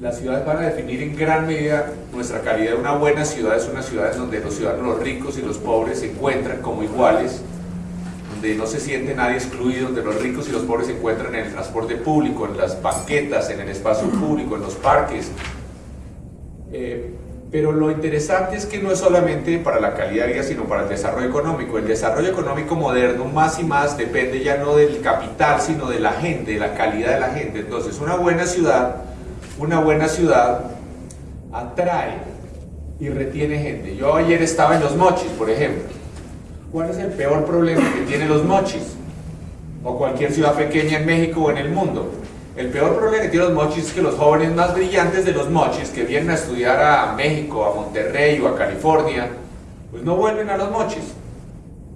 las ciudades van a definir en gran medida nuestra calidad. Una buena ciudad es una ciudad donde los ciudadanos, los ricos y los pobres se encuentran como iguales, donde no se siente nadie excluido, donde los ricos y los pobres se encuentran en el transporte público, en las banquetas, en el espacio público, en los parques. Eh, pero lo interesante es que no es solamente para la calidad de vida, sino para el desarrollo económico. El desarrollo económico moderno más y más depende ya no del capital, sino de la gente, de la calidad de la gente. Entonces, una buena ciudad, una buena ciudad atrae y retiene gente. Yo ayer estaba en Los Mochis, por ejemplo. ¿Cuál es el peor problema que tiene Los Mochis? O cualquier ciudad pequeña en México o en el mundo el peor problema que tienen los mochis es que los jóvenes más brillantes de los mochis que vienen a estudiar a México, a Monterrey o a California, pues no vuelven a los mochis.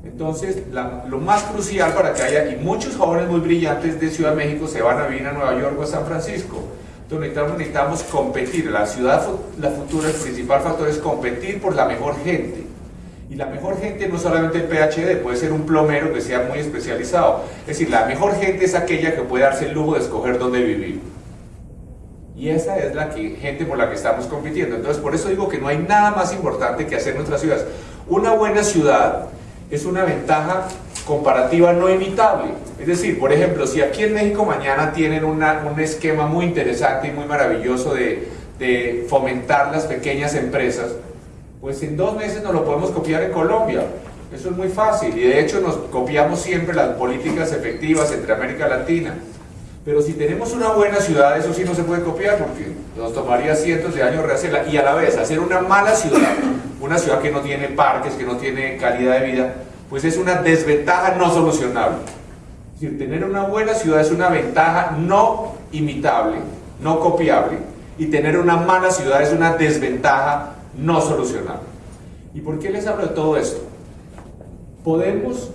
Entonces, lo más crucial para que haya, y muchos jóvenes muy brillantes de Ciudad de México se van a vivir a Nueva York o a San Francisco. Necesitamos competir. La ciudad, la futura, el principal factor es competir por la mejor gente. Y la mejor gente no solamente el PhD, puede ser un plomero que sea muy especializado. Es decir, la mejor gente es aquella que puede darse el lujo de escoger dónde vivir. Y esa es la que, gente por la que estamos compitiendo. Entonces, por eso digo que no hay nada más importante que hacer nuestras ciudades. Una buena ciudad es una ventaja comparativa no imitable. Es decir, por ejemplo, si aquí en México mañana tienen un esquema muy interesante y muy maravilloso de, de fomentar las pequeñas empresas, pues en dos meses nos lo podemos copiar en Colombia. Eso es muy fácil y de hecho nos copiamos siempre las políticas efectivas entre América Latina. Pero si tenemos una buena ciudad, eso sí no se puede copiar porque nos tomaría cientos de años rehacerla. Y a la vez, hacer una mala ciudad, una ciudad que no tiene parques, que no tiene calidad de vida, pues es una desventaja no solucionable. Es decir, tener una buena ciudad es una ventaja no imitable, no copiable, y tener una mala ciudad es una desventaja no solucionable. ¿Y por qué les hablo de todo esto? Podemos,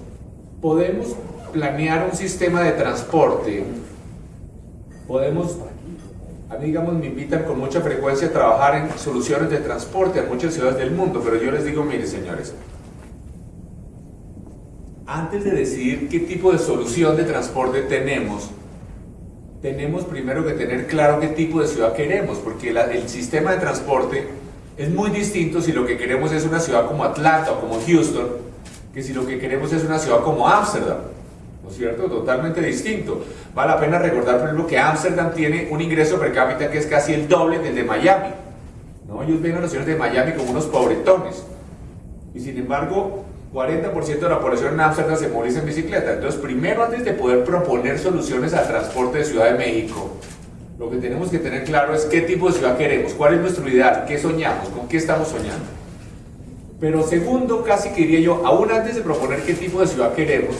podemos planear un sistema de transporte, podemos, a mí digamos me invitan con mucha frecuencia a trabajar en soluciones de transporte en muchas ciudades del mundo, pero yo les digo, mire señores, antes de decidir qué tipo de solución de transporte tenemos, tenemos primero que tener claro qué tipo de ciudad queremos, porque el sistema de transporte es muy distinto si lo que queremos es una ciudad como Atlanta o como Houston, que si lo que queremos es una ciudad como Ámsterdam. ¿No es cierto? Totalmente distinto. Vale la pena recordar, por ejemplo, que Ámsterdam tiene un ingreso per cápita que es casi el doble del de Miami. ¿no? Ellos ven a los ciudades de Miami como unos pobretones. Y sin embargo, 40% de la población en Ámsterdam se moviliza en bicicleta. Entonces, primero, antes de poder proponer soluciones al transporte de Ciudad de México, lo que tenemos que tener claro es qué tipo de ciudad queremos, cuál es nuestro ideal, qué soñamos, con qué estamos soñando. Pero segundo, casi que diría yo, aún antes de proponer qué tipo de ciudad queremos,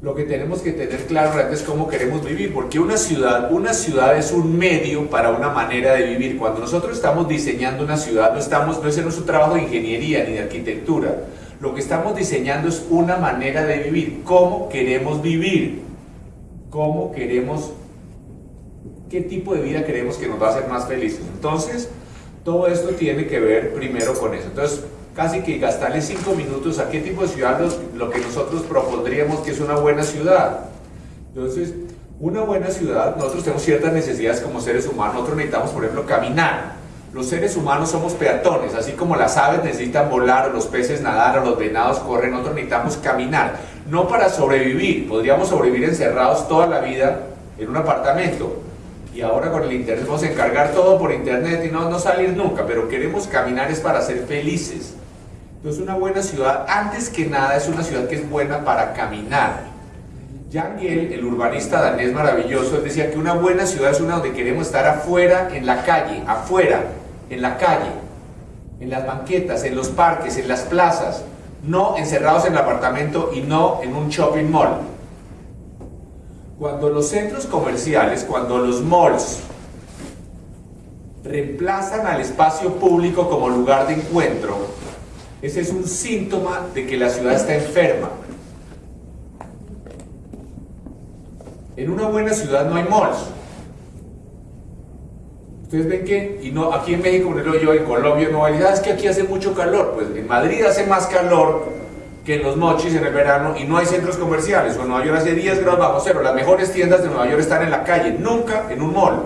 lo que tenemos que tener claro es cómo queremos vivir, porque una ciudad, una ciudad es un medio para una manera de vivir. Cuando nosotros estamos diseñando una ciudad, no, estamos, no es nuestro trabajo de ingeniería ni de arquitectura, lo que estamos diseñando es una manera de vivir, cómo queremos vivir, cómo queremos qué tipo de vida queremos que nos va a hacer más felices. Entonces, todo esto tiene que ver primero con eso. Entonces, casi que gastarle cinco minutos a qué tipo de ciudad lo que nosotros propondríamos que es una buena ciudad. Entonces, una buena ciudad, nosotros tenemos ciertas necesidades como seres humanos, nosotros necesitamos, por ejemplo, caminar. Los seres humanos somos peatones, así como las aves necesitan volar, los peces nadar, o los venados corren, nosotros necesitamos caminar. No para sobrevivir, podríamos sobrevivir encerrados toda la vida en un apartamento, y ahora con el internet vamos a encargar todo por internet y no, no salir nunca, pero queremos caminar es para ser felices. Entonces una buena ciudad, antes que nada, es una ciudad que es buena para caminar. Jan Giel, el urbanista danés maravilloso, decía que una buena ciudad es una donde queremos estar afuera, en la calle, afuera, en la calle, en las banquetas, en los parques, en las plazas, no encerrados en el apartamento y no en un shopping mall. Cuando los centros comerciales, cuando los malls reemplazan al espacio público como lugar de encuentro, ese es un síntoma de que la ciudad está enferma. En una buena ciudad no hay malls. Ustedes ven que, y no, aquí en México, yo en Colombia, no hay, ah, es que aquí hace mucho calor. Pues en Madrid hace más calor que en los mochis en el verano y no hay centros comerciales. O en Nueva York hace 10 grados bajo cero. Las mejores tiendas de Nueva York están en la calle, nunca en un mall.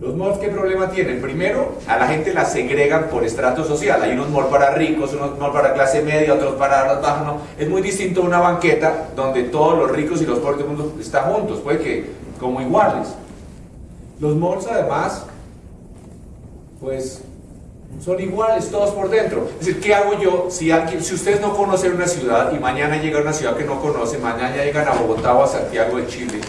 Los malls, ¿qué problema tienen? Primero, a la gente la segregan por estrato social. Hay unos malls para ricos, unos malls para clase media, otros para los bajos. ¿no? Es muy distinto a una banqueta donde todos los ricos y los pobres del mundo están juntos, puede que como iguales. Los malls, además, pues son iguales todos por dentro. Es decir, ¿qué hago yo si alguien, si ustedes no conocen una ciudad y mañana llega a una ciudad que no conocen, mañana llegan a Bogotá o a Santiago de Chile?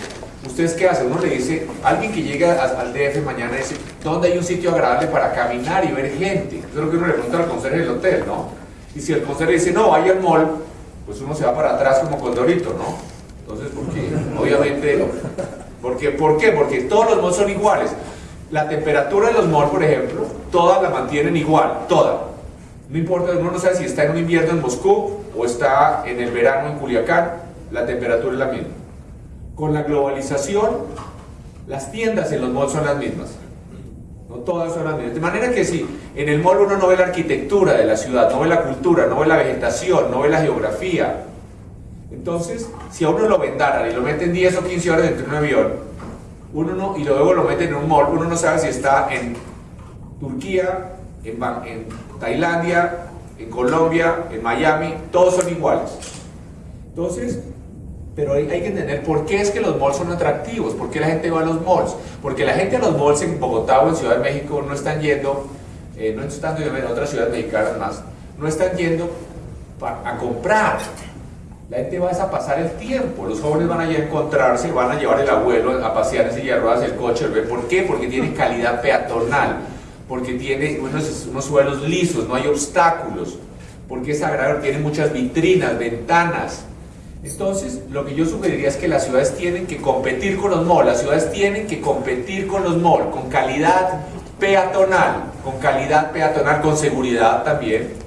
¿Ustedes qué hacen? Uno le dice, alguien que llega al DF mañana dice, ¿dónde hay un sitio agradable para caminar y ver gente? Eso es lo que uno le pregunta al conserje del hotel, ¿no? Y si el conserje dice, no, hay al mall, pues uno se va para atrás como Condorito, ¿no? Entonces, porque obviamente, porque, ¿por qué? Porque todos los malls son iguales. La temperatura de los malls, por ejemplo, todas la mantienen igual, toda. No importa, uno no sabe si está en un invierno en Moscú o está en el verano en Culiacán, la temperatura es la misma. Con la globalización, las tiendas en los malls son las mismas. No todas son las mismas. De manera que si en el mall uno no ve la arquitectura de la ciudad, no ve la cultura, no ve la vegetación, no ve la geografía. Entonces, si a uno lo vendaran y lo meten 10 o 15 horas dentro de un avión, uno no, y luego lo meten en un mall, uno no sabe si está en Turquía, en, Tailandia, en Colombia, en Miami, todos son iguales. Entonces, pero hay, que entender por qué es que los malls son atractivos, por qué la gente va a los malls. Porque la gente a los malls en Bogotá o en Ciudad de México no están yendo, eh, no están yendo en otras ciudades mexicanas más, no están yendo a comprar. La gente va a pasar el tiempo, los jóvenes van a encontrarse, van a llevar el abuelo a pasear en silla de ruedas el coche, ¿por qué? Porque tiene calidad peatonal, porque tiene unos, unos suelos lisos, no hay obstáculos, porque es agradable, tiene muchas vitrinas, ventanas, entonces, lo que yo sugeriría es que las ciudades tienen que competir con los malls, las ciudades tienen que competir con los malls, con calidad peatonal, con calidad peatonal, con seguridad también.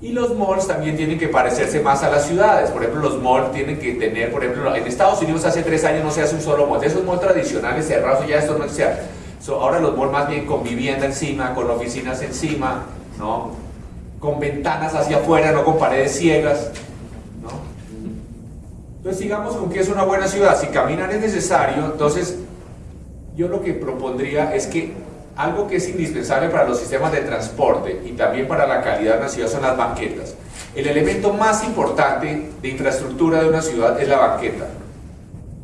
Y los malls también tienen que parecerse más a las ciudades, por ejemplo, los malls tienen que tener, por ejemplo, en Estados Unidos hace tres años no se hace un solo mall, de esos malls tradicionales cerrados ya esto no se hace. ahora los malls más bien con vivienda encima, con oficinas encima, ¿no? Con ventanas hacia afuera, no con paredes ciegas. Entonces sigamos con que es una buena ciudad. Si caminar es necesario, entonces yo lo que propondría es que algo que es indispensable para los sistemas de transporte y también para la calidad de una ciudad son las banquetas. El elemento más importante de infraestructura de una ciudad es la banqueta.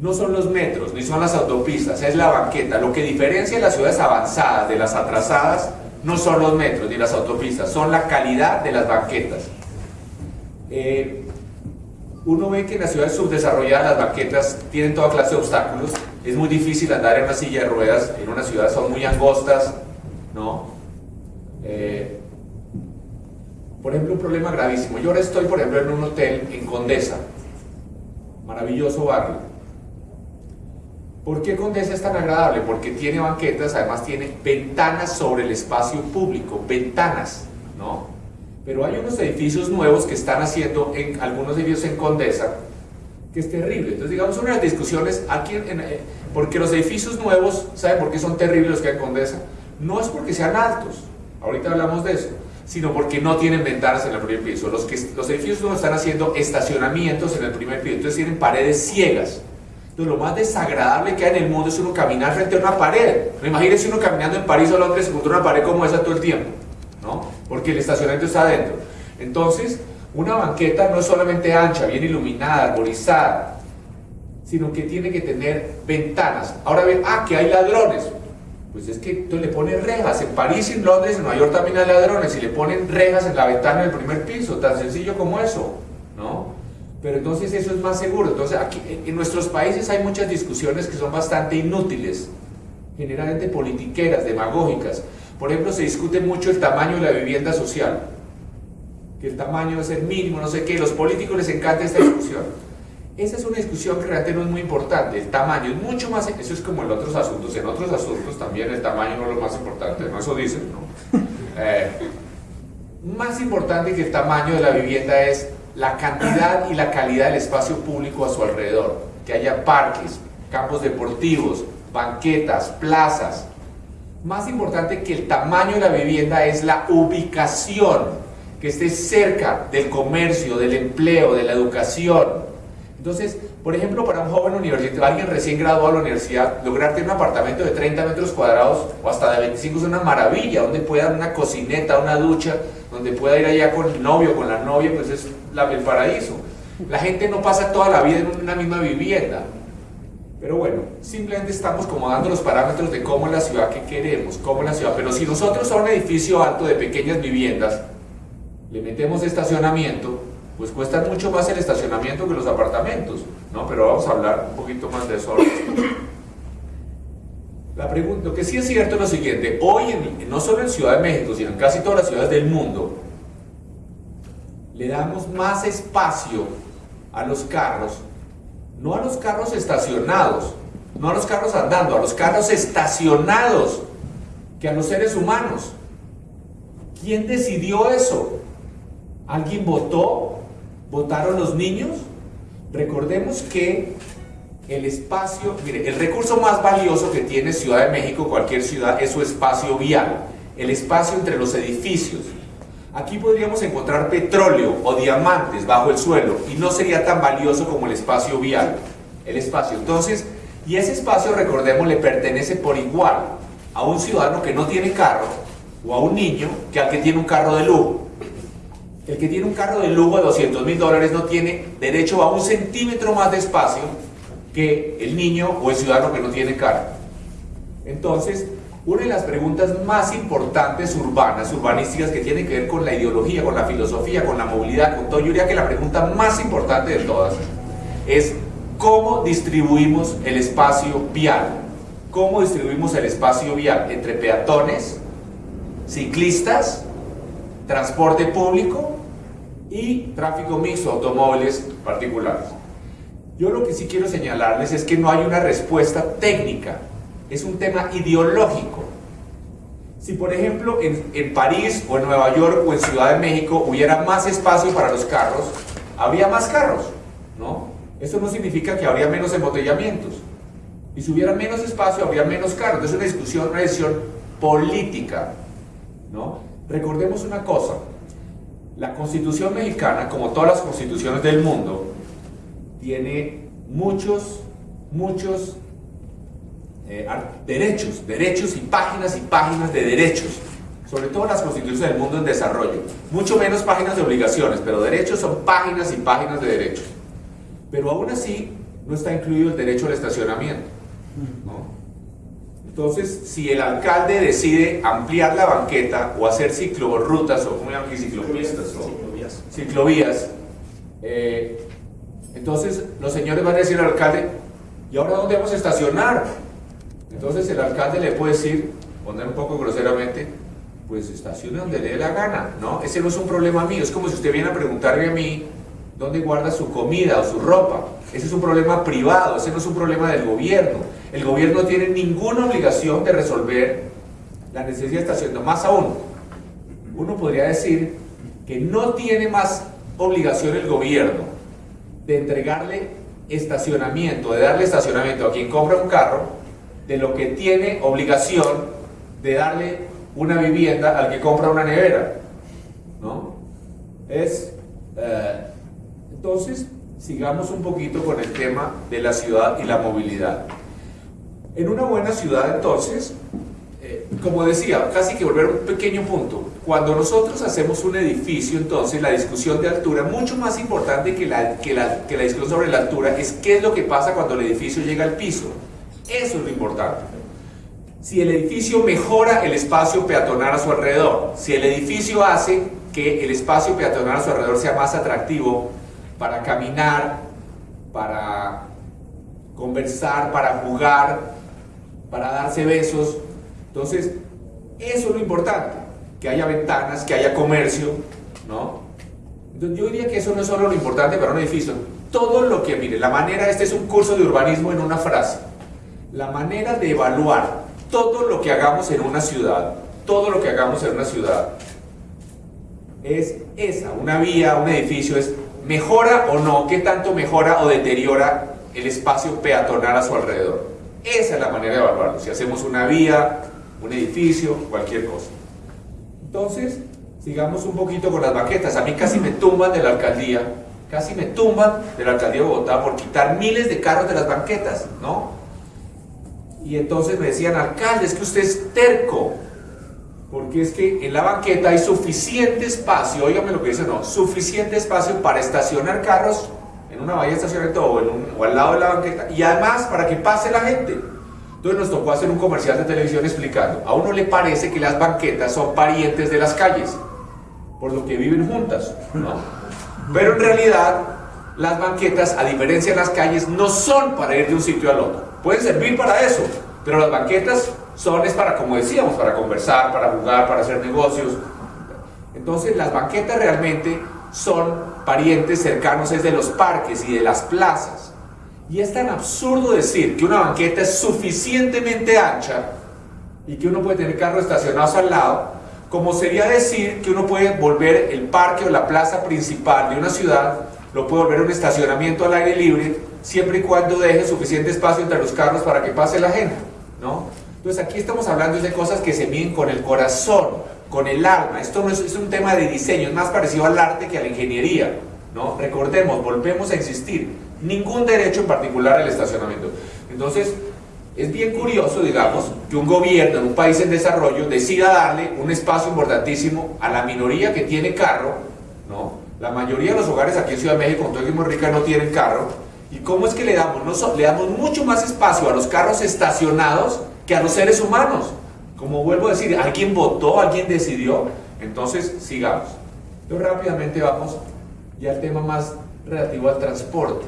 No son los metros, ni son las autopistas, es la banqueta. Lo que diferencia las ciudades avanzadas de las atrasadas no son los metros ni las autopistas, son la calidad de las banquetas. Eh, uno ve que en las ciudades subdesarrolladas las banquetas tienen toda clase de obstáculos. Es muy difícil andar en una silla de ruedas en una ciudad, son muy angostas, ¿no? Eh, por ejemplo, un problema gravísimo. Yo ahora estoy, por ejemplo, en un hotel en Condesa, maravilloso barrio. ¿Por qué Condesa es tan agradable? Porque tiene banquetas, además tiene ventanas sobre el espacio público, ventanas, ¿no? Pero hay unos edificios nuevos que están haciendo, en algunos edificios en Condesa, que es terrible. Entonces, digamos, una de las discusiones aquí, en, eh, porque los edificios nuevos, ¿saben por qué son terribles los que hay en Condesa? No es porque sean altos, ahorita hablamos de eso, sino porque no tienen ventanas en el primer piso. Los, que, los edificios nuevos están haciendo estacionamientos en el primer piso, entonces tienen paredes ciegas. Entonces, lo más desagradable que hay en el mundo es uno caminar frente a una pared. Imagínense uno caminando en París o Londres contra una pared como esa todo el tiempo. ¿no? porque el estacionamiento está adentro. Entonces, una banqueta no es solamente ancha, bien iluminada, arborizada, sino que tiene que tener ventanas. Ahora ven, ah, que hay ladrones. Pues es que tú le ponen rejas. En París, en Londres, en Nueva York también hay ladrones y le ponen rejas en la ventana del primer piso, tan sencillo como eso, ¿no? Pero entonces eso es más seguro. Entonces, aquí en nuestros países hay muchas discusiones que son bastante inútiles, generalmente politiqueras, demagógicas. Por ejemplo, se discute mucho el tamaño de la vivienda social, que el tamaño debe ser mínimo, no sé qué, los políticos les encanta esta discusión. Esa es una discusión que realmente no es muy importante, el tamaño es mucho más, eso es como en otros asuntos, en otros asuntos también el tamaño no es lo más importante, ¿no? Eso dicen, ¿no? Eh, más importante que el tamaño de la vivienda es la cantidad y la calidad del espacio público a su alrededor, que haya parques, campos deportivos, banquetas, plazas, más importante que el tamaño de la vivienda es la ubicación, que esté cerca del comercio, del empleo, de la educación. Entonces, Por ejemplo, para un joven universitario, alguien recién graduado de la universidad, lograr tener un apartamento de 30 metros cuadrados o hasta de 25 es una maravilla, donde pueda dar una cocineta, una ducha, donde pueda ir allá con el novio, con la novia, pues es la, el paraíso. La gente no pasa toda la vida en una misma vivienda. Pero bueno, simplemente estamos como dando los parámetros de cómo es la ciudad que queremos, cómo la ciudad. Pero si nosotros a un edificio alto de pequeñas viviendas le metemos estacionamiento, pues cuesta mucho más el estacionamiento que los apartamentos, ¿no? Pero vamos a hablar un poquito más de eso. La pregunta, lo que sí es cierto es lo siguiente, hoy no solo en Ciudad de México, sino en casi todas las ciudades del mundo, le damos más espacio a los carros, no a los carros estacionados, no a los carros andando, a los carros estacionados, que a los seres humanos. ¿Quién decidió eso? ¿Alguien votó? ¿Votaron los niños? Recordemos que el espacio, mire, el recurso más valioso que tiene Ciudad de México, cualquier ciudad, es su espacio vial, el espacio entre los edificios. Aquí podríamos encontrar petróleo o diamantes bajo el suelo y no sería tan valioso como el espacio vial. El espacio. Entonces, y ese espacio, recordemos, le pertenece por igual a un ciudadano que no tiene carro o a un niño que al que tiene un carro de lujo. El que tiene un carro de lujo de 200 mil dólares no tiene derecho a un centímetro más de espacio que el niño o el ciudadano que no tiene carro. Entonces, una de las preguntas más importantes urbanas, urbanísticas, que tienen que ver con la ideología, con la filosofía, con la movilidad, con todo, yo diría que la pregunta más importante de todas es cómo distribuimos el espacio vial. ¿Cómo distribuimos el espacio vial? Entre peatones, ciclistas, transporte público y tráfico mixto, automóviles particulares. Yo lo que sí quiero señalarles es que no hay una respuesta técnica es un tema ideológico. Si por ejemplo en, París o en Nueva York o en Ciudad de México hubiera más espacio para los carros, habría más carros, ¿no? Eso no significa que habría menos embotellamientos. Y si hubiera menos espacio, habría menos carros. Es una discusión, una decisión política, ¿no? Recordemos una cosa, la Constitución mexicana, como todas las constituciones del mundo, tiene muchos, muchos eh, derechos, derechos y páginas y páginas de derechos, sobre todo las constituciones del mundo en desarrollo. Mucho menos páginas de obligaciones, pero derechos son páginas y páginas de derechos. Pero aún así no está incluido el derecho al estacionamiento. Entonces, si el alcalde decide ampliar la banqueta o hacer ciclorrutas o como llaman aquí ciclopistas o ciclovías, ciclovías eh, entonces los señores van a decir al alcalde, ¿y ahora dónde vamos a estacionar? Entonces el alcalde le puede decir, poner un poco groseramente, pues estacione donde le dé la gana, ¿no? Ese no es un problema mío, es como si usted viene a preguntarme a mí dónde guarda su comida o su ropa. Ese es un problema privado, ese no es un problema del gobierno. El gobierno no tiene ninguna obligación de resolver la necesidad de estacionamiento. Más aún, uno podría decir que no tiene más obligación el gobierno de entregarle estacionamiento, de darle estacionamiento a quien compra un carro, de lo que tiene obligación de darle una vivienda al que compra una nevera. ¿no? Es, eh, entonces, sigamos un poquito con el tema de la ciudad y la movilidad. En una buena ciudad, entonces, eh, como decía, casi que volver a un pequeño punto, cuando nosotros hacemos un edificio, entonces la discusión de altura, mucho más importante que la, que la, que la discusión sobre la altura, es qué es lo que pasa cuando el edificio llega al piso. Eso es lo importante. Si el edificio mejora el espacio peatonal a su alrededor, si el edificio hace que el espacio peatonal a su alrededor sea más atractivo para caminar, para conversar, para jugar, para darse besos, entonces eso es lo importante, que haya ventanas, que haya comercio, ¿no? Yo diría que eso no es solo lo importante para un edificio, todo lo que, mire, la manera, este es un curso de urbanismo en una frase, la manera de evaluar todo lo que hagamos en una ciudad, todo lo que hagamos en una ciudad, es esa, una vía, un edificio, es mejora o no, qué tanto mejora o deteriora el espacio peatonal a su alrededor. Esa es la manera de evaluarlo, si hacemos una vía, un edificio, cualquier cosa. Entonces, sigamos un poquito con las maquetas. A mí casi me tumban de la alcaldía casi me tumban de la alcaldía de Bogotá por quitar miles de carros de las banquetas, ¿no? Y entonces me decían, alcalde, es que usted es terco, porque es que en la banqueta hay suficiente espacio, óigame lo que dice, no, suficiente espacio para estacionar carros en una bahía de estacionamiento o, o al lado de la banqueta, y además para que pase la gente. Entonces nos tocó hacer un comercial de televisión explicando, a uno le parece que las banquetas son parientes de las calles, por lo que viven juntas, ¿no? Pero en realidad las banquetas, a diferencia de las calles, no son para ir de un sitio al otro. Pueden servir para eso, pero las banquetas son es para, como decíamos, para conversar, para jugar, para hacer negocios. Entonces las banquetas realmente son parientes cercanos es de los parques y de las plazas. Y es tan absurdo decir que una banqueta es suficientemente ancha y que uno puede tener carros estacionados al lado, como sería decir que uno puede volver el parque o la plaza principal de una ciudad, lo puede volver un estacionamiento al aire libre, siempre y cuando deje suficiente espacio entre los carros para que pase la gente, ¿no? Entonces aquí estamos hablando de cosas que se miden con el corazón, con el alma. Esto no es, un tema de diseño, es más parecido al arte que a la ingeniería, ¿no? Recordemos, volvemos a insistir, ningún derecho en particular al estacionamiento. Entonces, es bien curioso, digamos, que un gobierno en un país en desarrollo decida darle un espacio importantísimo a la minoría que tiene carro, ¿no? La mayoría de los hogares aquí en Ciudad de México, en todo Rica, no tienen carro. ¿Y cómo es que le damos? No, le damos mucho más espacio a los carros estacionados que a los seres humanos. Como vuelvo a decir, alguien votó, alguien decidió. Entonces, sigamos. Entonces, rápidamente vamos ya al tema más relativo al transporte,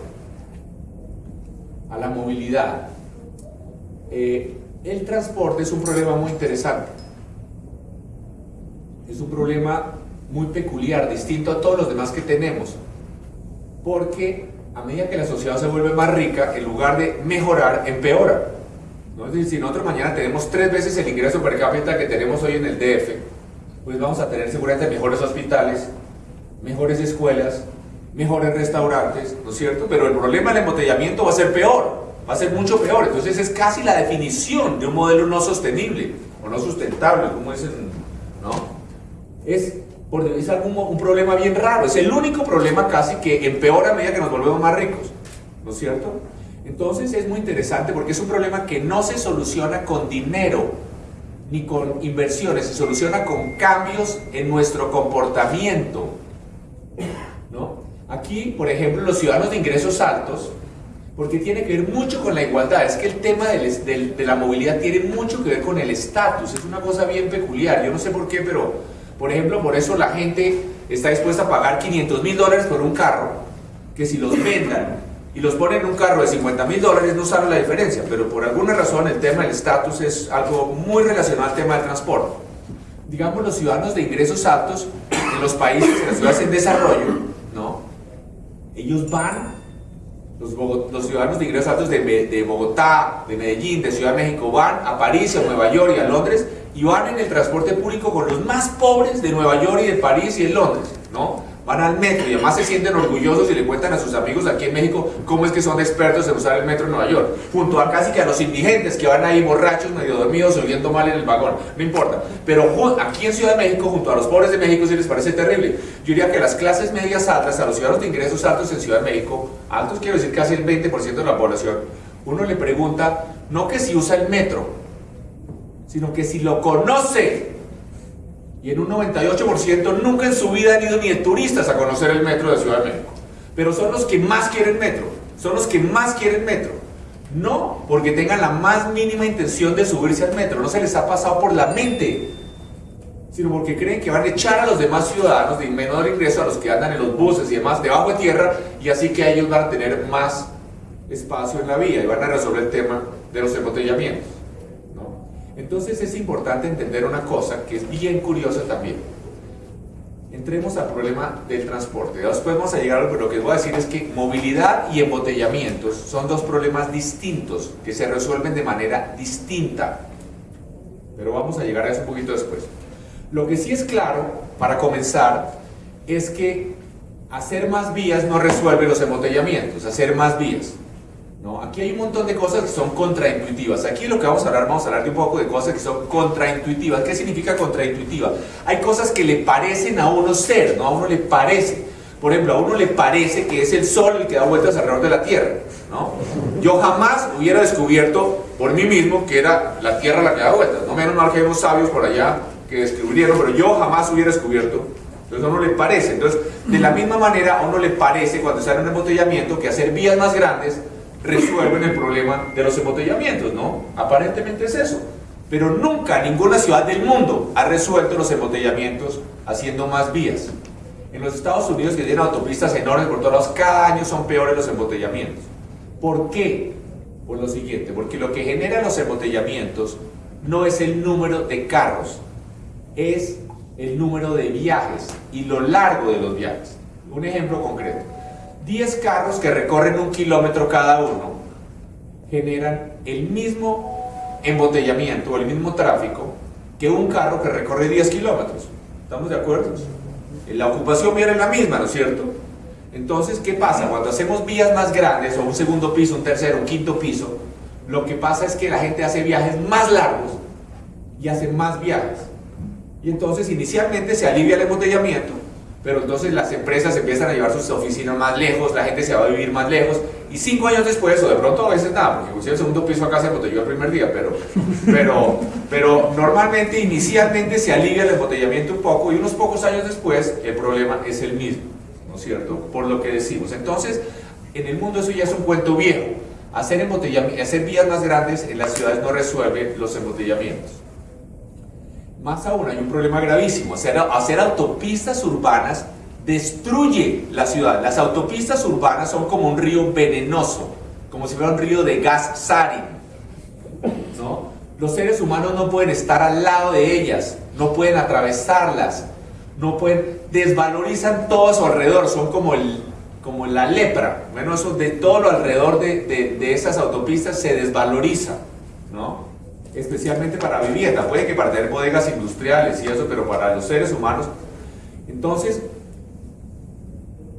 a la movilidad. Eh, el transporte es un problema muy interesante. Es un problema muy peculiar, distinto a todos los demás que tenemos. Porque a medida que la sociedad se vuelve más rica, en lugar de mejorar, empeora. ¿No? Es si nosotros mañana tenemos tres veces el ingreso per cápita que tenemos hoy en el DF, pues vamos a tener seguramente mejores hospitales, mejores escuelas, mejores restaurantes, ¿no es cierto? Pero el problema del embotellamiento va a ser peor va a ser mucho peor. Entonces es casi la definición de un modelo no sostenible o no sustentable, como dicen, ¿no? Es, es algún, un problema bien raro, es el único problema casi que empeora a medida que nos volvemos más ricos, ¿no es cierto? Entonces es muy interesante porque es un problema que no se soluciona con dinero ni con inversiones, se soluciona con cambios en nuestro comportamiento. ¿no? Aquí, por ejemplo, los ciudadanos de ingresos altos porque tiene que ver mucho con la igualdad. Es que el tema de la movilidad tiene mucho que ver con el estatus, es una cosa bien peculiar. Yo no sé por qué, pero por ejemplo, por eso la gente está dispuesta a pagar 500 mil dólares por un carro, que si los vendan y los ponen en un carro de 50 mil dólares no saben la diferencia, pero por alguna razón el tema del estatus es algo muy relacionado al tema del transporte. Digamos, los ciudadanos de ingresos altos en los países, en las ciudades en desarrollo, ¿no? Ellos van los, ciudadanos de ingresos altos de, Bogotá, de Medellín, de Ciudad de México van a París, a Nueva York y a Londres y van en el transporte público con los más pobres de Nueva York y de París y de Londres, ¿no? Van al metro y además se sienten orgullosos y le cuentan a sus amigos aquí en México cómo es que son expertos en usar el metro en Nueva York, junto a casi que a los indigentes que van ahí borrachos, medio dormidos, oyendo mal en el vagón, no importa. Pero aquí en Ciudad de México, junto a los pobres de México, sí les parece terrible. Yo diría que las clases medias altas, a los ciudadanos de ingresos altos en Ciudad de México, altos quiero decir casi el 20% de la población, uno le pregunta, no que si usa el metro, sino que si lo conoce y en un 98% nunca en su vida han ido ni de turistas a conocer el metro de Ciudad de México. Pero son los que más quieren metro, son los que más quieren metro. No porque tengan la más mínima intención de subirse al metro, no se les ha pasado por la mente, sino porque creen que van a echar a los demás ciudadanos de menor ingreso, a los que andan en los buses y demás debajo de tierra, y así que ellos van a tener más espacio en la vía y van a resolver el tema de los embotellamientos. Entonces es importante entender una cosa que es bien curiosa también. Entremos al problema del transporte. Después vamos a llegar, pero lo que voy a decir es que movilidad y embotellamientos son dos problemas distintos que se resuelven de manera distinta. Pero vamos a llegar a eso un poquito después. Lo que sí es claro, para comenzar, es que hacer más vías no resuelve los embotellamientos, hacer más vías. Aquí hay un montón de cosas que son contraintuitivas. Aquí lo que vamos a hablar, vamos a hablar de un poco de cosas que son contraintuitivas. ¿Qué significa contraintuitiva? Hay cosas que le parecen a uno ser, ¿no? A uno le parece. Por ejemplo, a uno le parece que es el Sol el que da vueltas alrededor de la Tierra. ¿no? Yo jamás hubiera descubierto por mí mismo que era la Tierra la que da vueltas. No menos mal que hay unos sabios por allá que descubrieron, pero yo jamás hubiera descubierto. Entonces a uno le parece. Entonces, de la misma manera, a uno le parece cuando en un embotellamiento que hacer vías más grandes resuelven el problema de los embotellamientos, ¿no? Aparentemente es eso. Pero nunca ninguna ciudad del mundo ha resuelto los embotellamientos haciendo más vías. En los Estados Unidos, que tienen autopistas enormes por todos lados, cada año son peores los embotellamientos. ¿Por qué? Por lo siguiente, porque lo que genera los embotellamientos no es el número de carros, es el número de viajes y lo largo de los viajes. Un ejemplo concreto. 10 carros que recorren un kilómetro cada uno generan el mismo embotellamiento el mismo tráfico que un carro que recorre 10 kilómetros. ¿Estamos de acuerdo? La ocupación viene la misma, ¿no es cierto? Entonces, ¿qué pasa? Cuando hacemos vías más grandes, o un segundo piso, un tercero, un quinto piso, lo que pasa es que la gente hace viajes más largos y hace más viajes. Y entonces inicialmente se alivia el embotellamiento, pero entonces las empresas empiezan a llevar sus oficinas más lejos, la gente se va a vivir más lejos, y cinco años después, o de pronto a veces nada, porque si el segundo piso acá se embotelló el primer día, pero, pero, pero normalmente, inicialmente se alivia el embotellamiento un poco, y unos pocos años después el problema es el mismo, ¿no es cierto? Por lo que decimos. Entonces, en el mundo eso ya es un cuento viejo. Hacer, hacer vías más grandes en las ciudades no resuelve los embotellamientos. Más aún, hay un problema gravísimo. Hacer, hacer autopistas urbanas destruye la ciudad. Las autopistas urbanas son como un río venenoso, como si fuera un río de gas sarin. ¿no? Los seres humanos no pueden estar al lado de ellas, no pueden atravesarlas, no pueden, desvalorizan todo a su alrededor, son como, el, como la lepra. Bueno, eso de todo lo alrededor de, de, de esas autopistas se desvaloriza, ¿no? Especialmente para vivienda, puede que para tener bodegas industriales y eso, pero para los seres humanos. Entonces,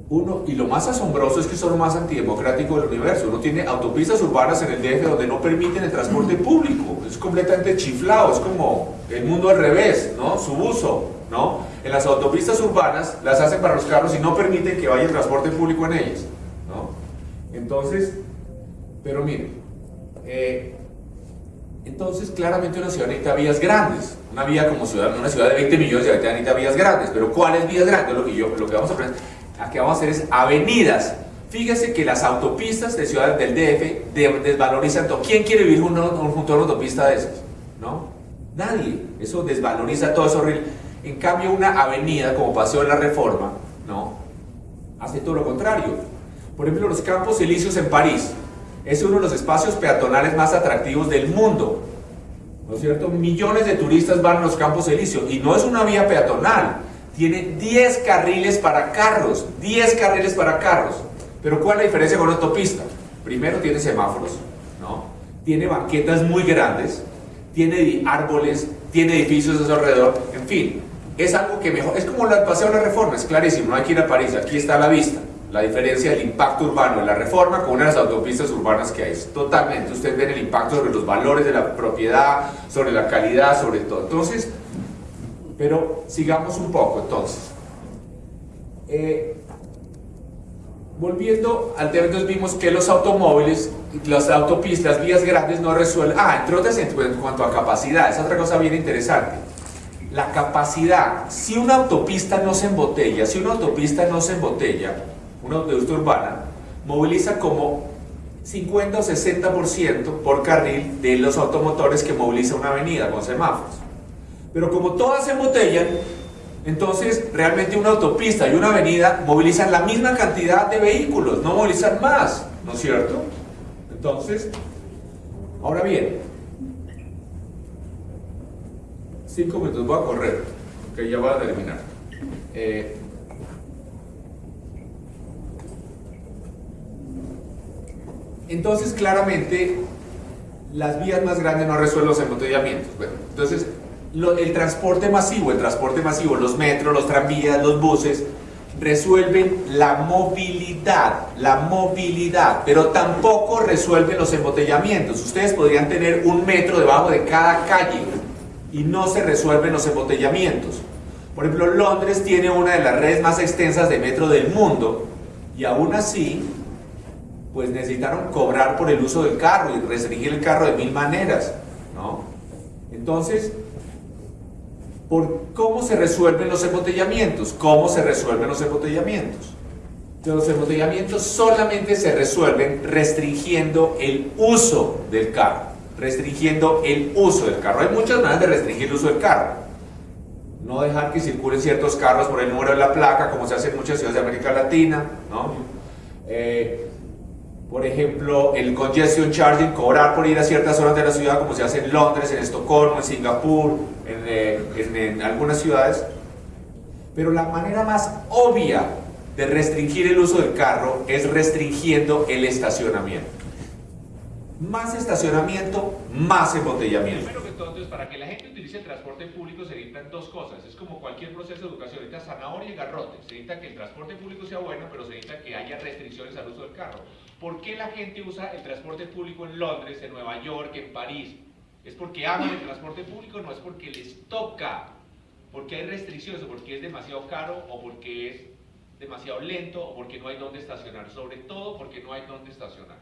uno, y lo más asombroso es que son lo más antidemocrático del universo. Uno tiene autopistas urbanas en el DF donde no permiten el transporte público. Es completamente chiflado, es como el mundo al revés, ¿no? Su uso, ¿no? En las autopistas urbanas las hacen para los carros y no permiten que vaya el transporte público en ellas, ¿no? Entonces, pero miren, eh, entonces, claramente una ciudad necesita vías grandes. Una vía como ciudad, una ciudad de 20 millones de habitantes necesita vías grandes. Pero ¿cuáles vías grandes? Lo que, yo, vamos a aprender, vamos a hacer es avenidas. Fíjese que las autopistas de ciudades del DF desvalorizan todo. ¿Quién quiere vivir junto, junto a una autopista de esas? ¿No? Nadie. Eso desvaloriza todo, es horrible. En cambio, una avenida como Paseo de la Reforma, ¿no? Hace todo lo contrario. Por ejemplo, los Campos Elíseos en París es uno de los espacios peatonales más atractivos del mundo. ¿No es cierto? Millones de turistas van a los Campos Elíseos y no es una vía peatonal. Tiene 10 carriles para carros, 10 carriles para carros. Pero ¿cuál es la diferencia con una autopista? Primero tiene semáforos, ¿no? Tiene banquetas muy grandes, tiene árboles, tiene edificios a su alrededor, en fin, es algo que mejor, es como el paseo de la reforma, es clarísimo, no hay que ir aquí está la vista la diferencia del impacto urbano de la reforma con una de las autopistas urbanas que hay. Totalmente, ustedes ven el impacto sobre los valores de la propiedad, sobre la calidad, sobre todo. Entonces, pero sigamos un poco entonces. Eh, volviendo al tema, entonces vimos que los automóviles, las autopistas, vías grandes no resuelven. Ah, entre otras, en cuanto a capacidad, es otra cosa bien interesante. La capacidad, si una autopista no se embotella, si una autopista no se embotella, una autopista urbana, moviliza como 50 o 60% por carril de los automotores que moviliza una avenida con semáforos. Pero como todas se embotellan, entonces realmente una autopista y una avenida movilizan la misma cantidad de vehículos, no movilizan más, ¿no es cierto? Entonces, ahora bien, cinco minutos voy a correr, que ya voy a terminar. Eh, Entonces, claramente, las vías más grandes no resuelven los embotellamientos. Entonces, el transporte masivo, el transporte masivo, los metros, los tranvías, los buses, resuelven la movilidad, la movilidad, pero tampoco resuelven los embotellamientos. Ustedes podrían tener un metro debajo de cada calle y no se resuelven los embotellamientos. Por ejemplo, Londres tiene una de las redes más extensas de metro del mundo y aún así, pues necesitaron cobrar por el uso del carro y restringir el carro de mil maneras, ¿no? Entonces, ¿por cómo se resuelven los embotellamientos? ¿Cómo se resuelven los embotellamientos? Los embotellamientos solamente se resuelven restringiendo el uso del carro, restringiendo el uso del carro. Hay muchas maneras de restringir el uso del carro no dejar que circulen ciertos carros por el número de la placa, como se hace en muchas ciudades de América Latina, ¿no? Eh, por ejemplo, el congestion charging, cobrar por ir a ciertas zonas de la ciudad, como se hace en Londres, en Estocolmo, en Singapur, en, eh, en algunas ciudades. Pero la manera más obvia de restringir el uso del carro es restringiendo el estacionamiento. Más estacionamiento, más embotellamiento entonces, para que la gente utilice el transporte público se necesitan dos cosas. Es como cualquier proceso de educación, necesita zanahoria y garrote. Se necesita que el transporte público sea bueno, pero se necesita que haya restricciones al uso del carro. ¿Por qué la gente usa el transporte público en Londres, en Nueva York, en París? ¿Es porque aman el transporte público? No, es porque les toca. Porque hay restricciones, o porque es demasiado caro, o porque es demasiado lento, o porque no hay dónde estacionar. Sobre todo porque no hay dónde estacionar.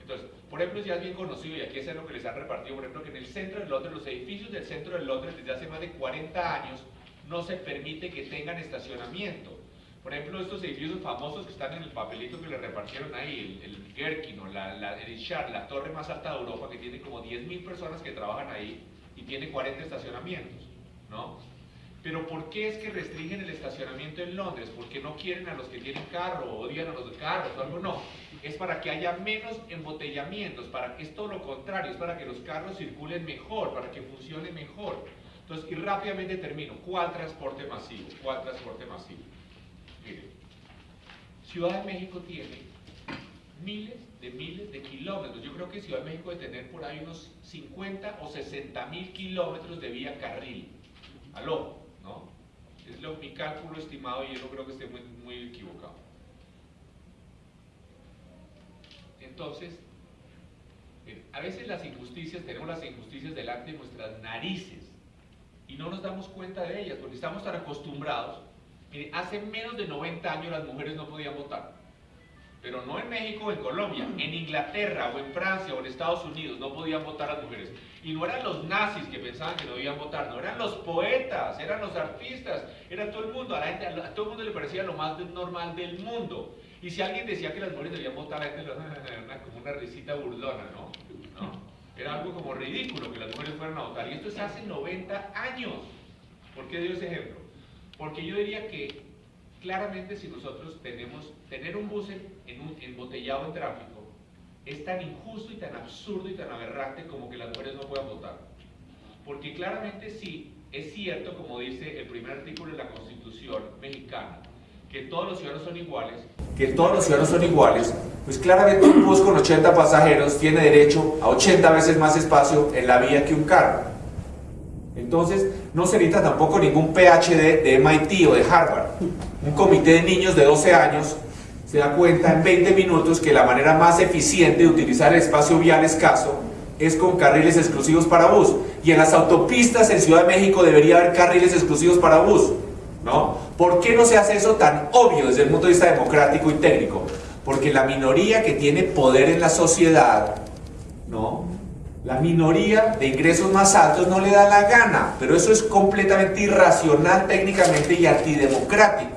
Entonces, por ejemplo, ya es bien conocido, y aquí es lo que les han repartido, por ejemplo, que en el centro de Londres, los edificios del centro de Londres desde hace más de 40 años, no se permite que tengan estacionamiento. Por ejemplo, estos edificios famosos que están en el papelito que le repartieron ahí, el, el Gherkin o la, la, el Char, la torre más alta de Europa, que tiene como 10.000 personas que trabajan ahí y tiene 40 estacionamientos, ¿no? Pero ¿por qué es que restringen el estacionamiento en Londres? ¿Porque no quieren a los que tienen carro o odian a los carros o algo? No, es para que haya menos embotellamientos, para, es todo lo contrario, es para que los carros circulen mejor, para que funcione mejor. Entonces, y rápidamente termino, ¿cuál transporte masivo? ¿Cuál transporte masivo? Ciudad de México tiene miles de miles de kilómetros. Yo creo que Ciudad de México debe tener por ahí unos 50 o 60 mil kilómetros de vía carril. Aló, ¿no? Es lo, mi cálculo estimado y yo no creo que esté muy, muy equivocado. Entonces, a veces las injusticias, tenemos las injusticias delante de nuestras narices y no nos damos cuenta de ellas porque estamos tan acostumbrados. Mire, hace menos de 90 años las mujeres no podían votar, pero no en México o en Colombia, en Inglaterra o en Francia o en Estados Unidos no podían votar las mujeres. Y no eran los nazis que pensaban que no debían votar, no, eran los poetas, eran los artistas, era todo el mundo, a, la gente, a todo el mundo le parecía lo más normal del mundo. Y si alguien decía que las mujeres debían votar, la gente lo era como una risita burlona, ¿no? Era algo como ridículo que las mujeres fueran a votar. Y esto es hace 90 años. ¿Por qué dio ese ejemplo? Porque yo diría que claramente si nosotros tenemos, tener un bus en, embotellado en tráfico es tan injusto y tan absurdo y tan aberrante como que las mujeres no puedan votar. Porque claramente sí, es cierto, como dice el primer artículo de la Constitución mexicana, que todos los ciudadanos son iguales, que todos los ciudadanos son iguales, pues claramente un bus con 80 pasajeros tiene derecho a 80 veces más espacio en la vía que un carro. Entonces, no se necesita tampoco ningún PhD de MIT o de Harvard. Un comité de niños de 12 años se da cuenta en 20 minutos que la manera más eficiente de utilizar el espacio vial escaso es con carriles exclusivos para bus. Y en las autopistas en Ciudad de México debería haber carriles exclusivos para bus. ¿no? ¿Por qué no se hace eso tan obvio desde el punto de vista democrático y técnico? Porque la minoría que tiene poder en la sociedad, ¿no? La minoría de ingresos más altos no le da la gana, pero eso es completamente irracional técnicamente y antidemocrático.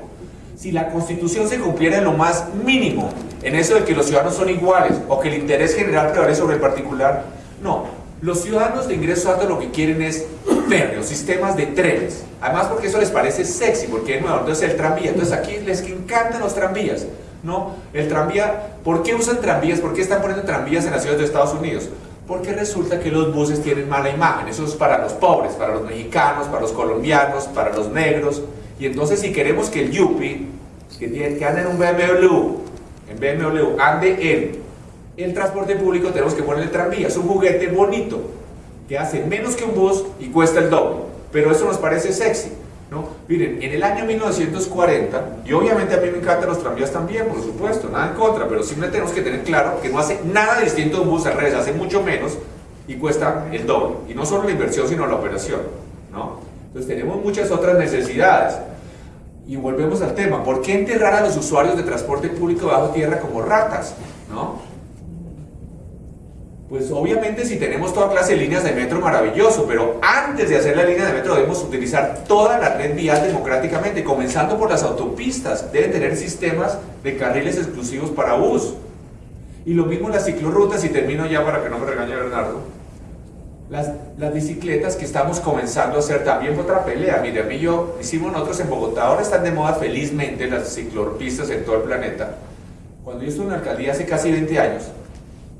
Si la constitución se cumpliera en lo más mínimo, en eso de que los ciudadanos son iguales o que el interés general prevalece sobre el particular, no, los ciudadanos de ingresos altos lo que quieren es férreos, sistemas de trenes. Además porque eso les parece sexy, porque de nuevo, entonces el tranvía. Entonces aquí les encantan los tranvías. ¿no? El tranvía, ¿por qué usan tranvías? ¿Por qué están poniendo tranvías en las ciudades de Estados Unidos? Porque resulta que los buses tienen mala imagen. Eso es para los pobres, para los mexicanos, para los colombianos, para los negros. Y entonces si queremos que el Yupi, que, que anda en un BMW, en BMW, ande en el transporte público tenemos que poner el tranvía. Es un juguete bonito que hace menos que un bus y cuesta el doble. Pero eso nos parece sexy. ¿No? Miren, en el año 1940, y obviamente a mí me encantan los tranvías también, por supuesto, nada en contra, pero simplemente tenemos que tener claro que no hace nada distinto de un bus al revés, hace mucho menos y cuesta el doble. Y no solo la inversión, sino la operación. ¿no? Entonces tenemos muchas otras necesidades. Y volvemos al tema, ¿por qué enterrar a los usuarios de transporte público bajo tierra como ratas? ¿No? Pues obviamente si tenemos toda clase de líneas de metro, maravilloso, pero antes de hacer la línea de metro debemos utilizar toda la red vial democráticamente, comenzando por las autopistas. Deben tener sistemas de carriles exclusivos para bus. Y lo mismo las ciclorrutas, y termino ya para que no me regañe Bernardo. Las, las bicicletas que estamos comenzando a hacer también fue otra pelea. Mire, a mí yo hicimos nosotros en Bogotá, ahora están de moda felizmente las ciclopistas en todo el planeta. Cuando yo estuve en alcaldía hace casi 20 años,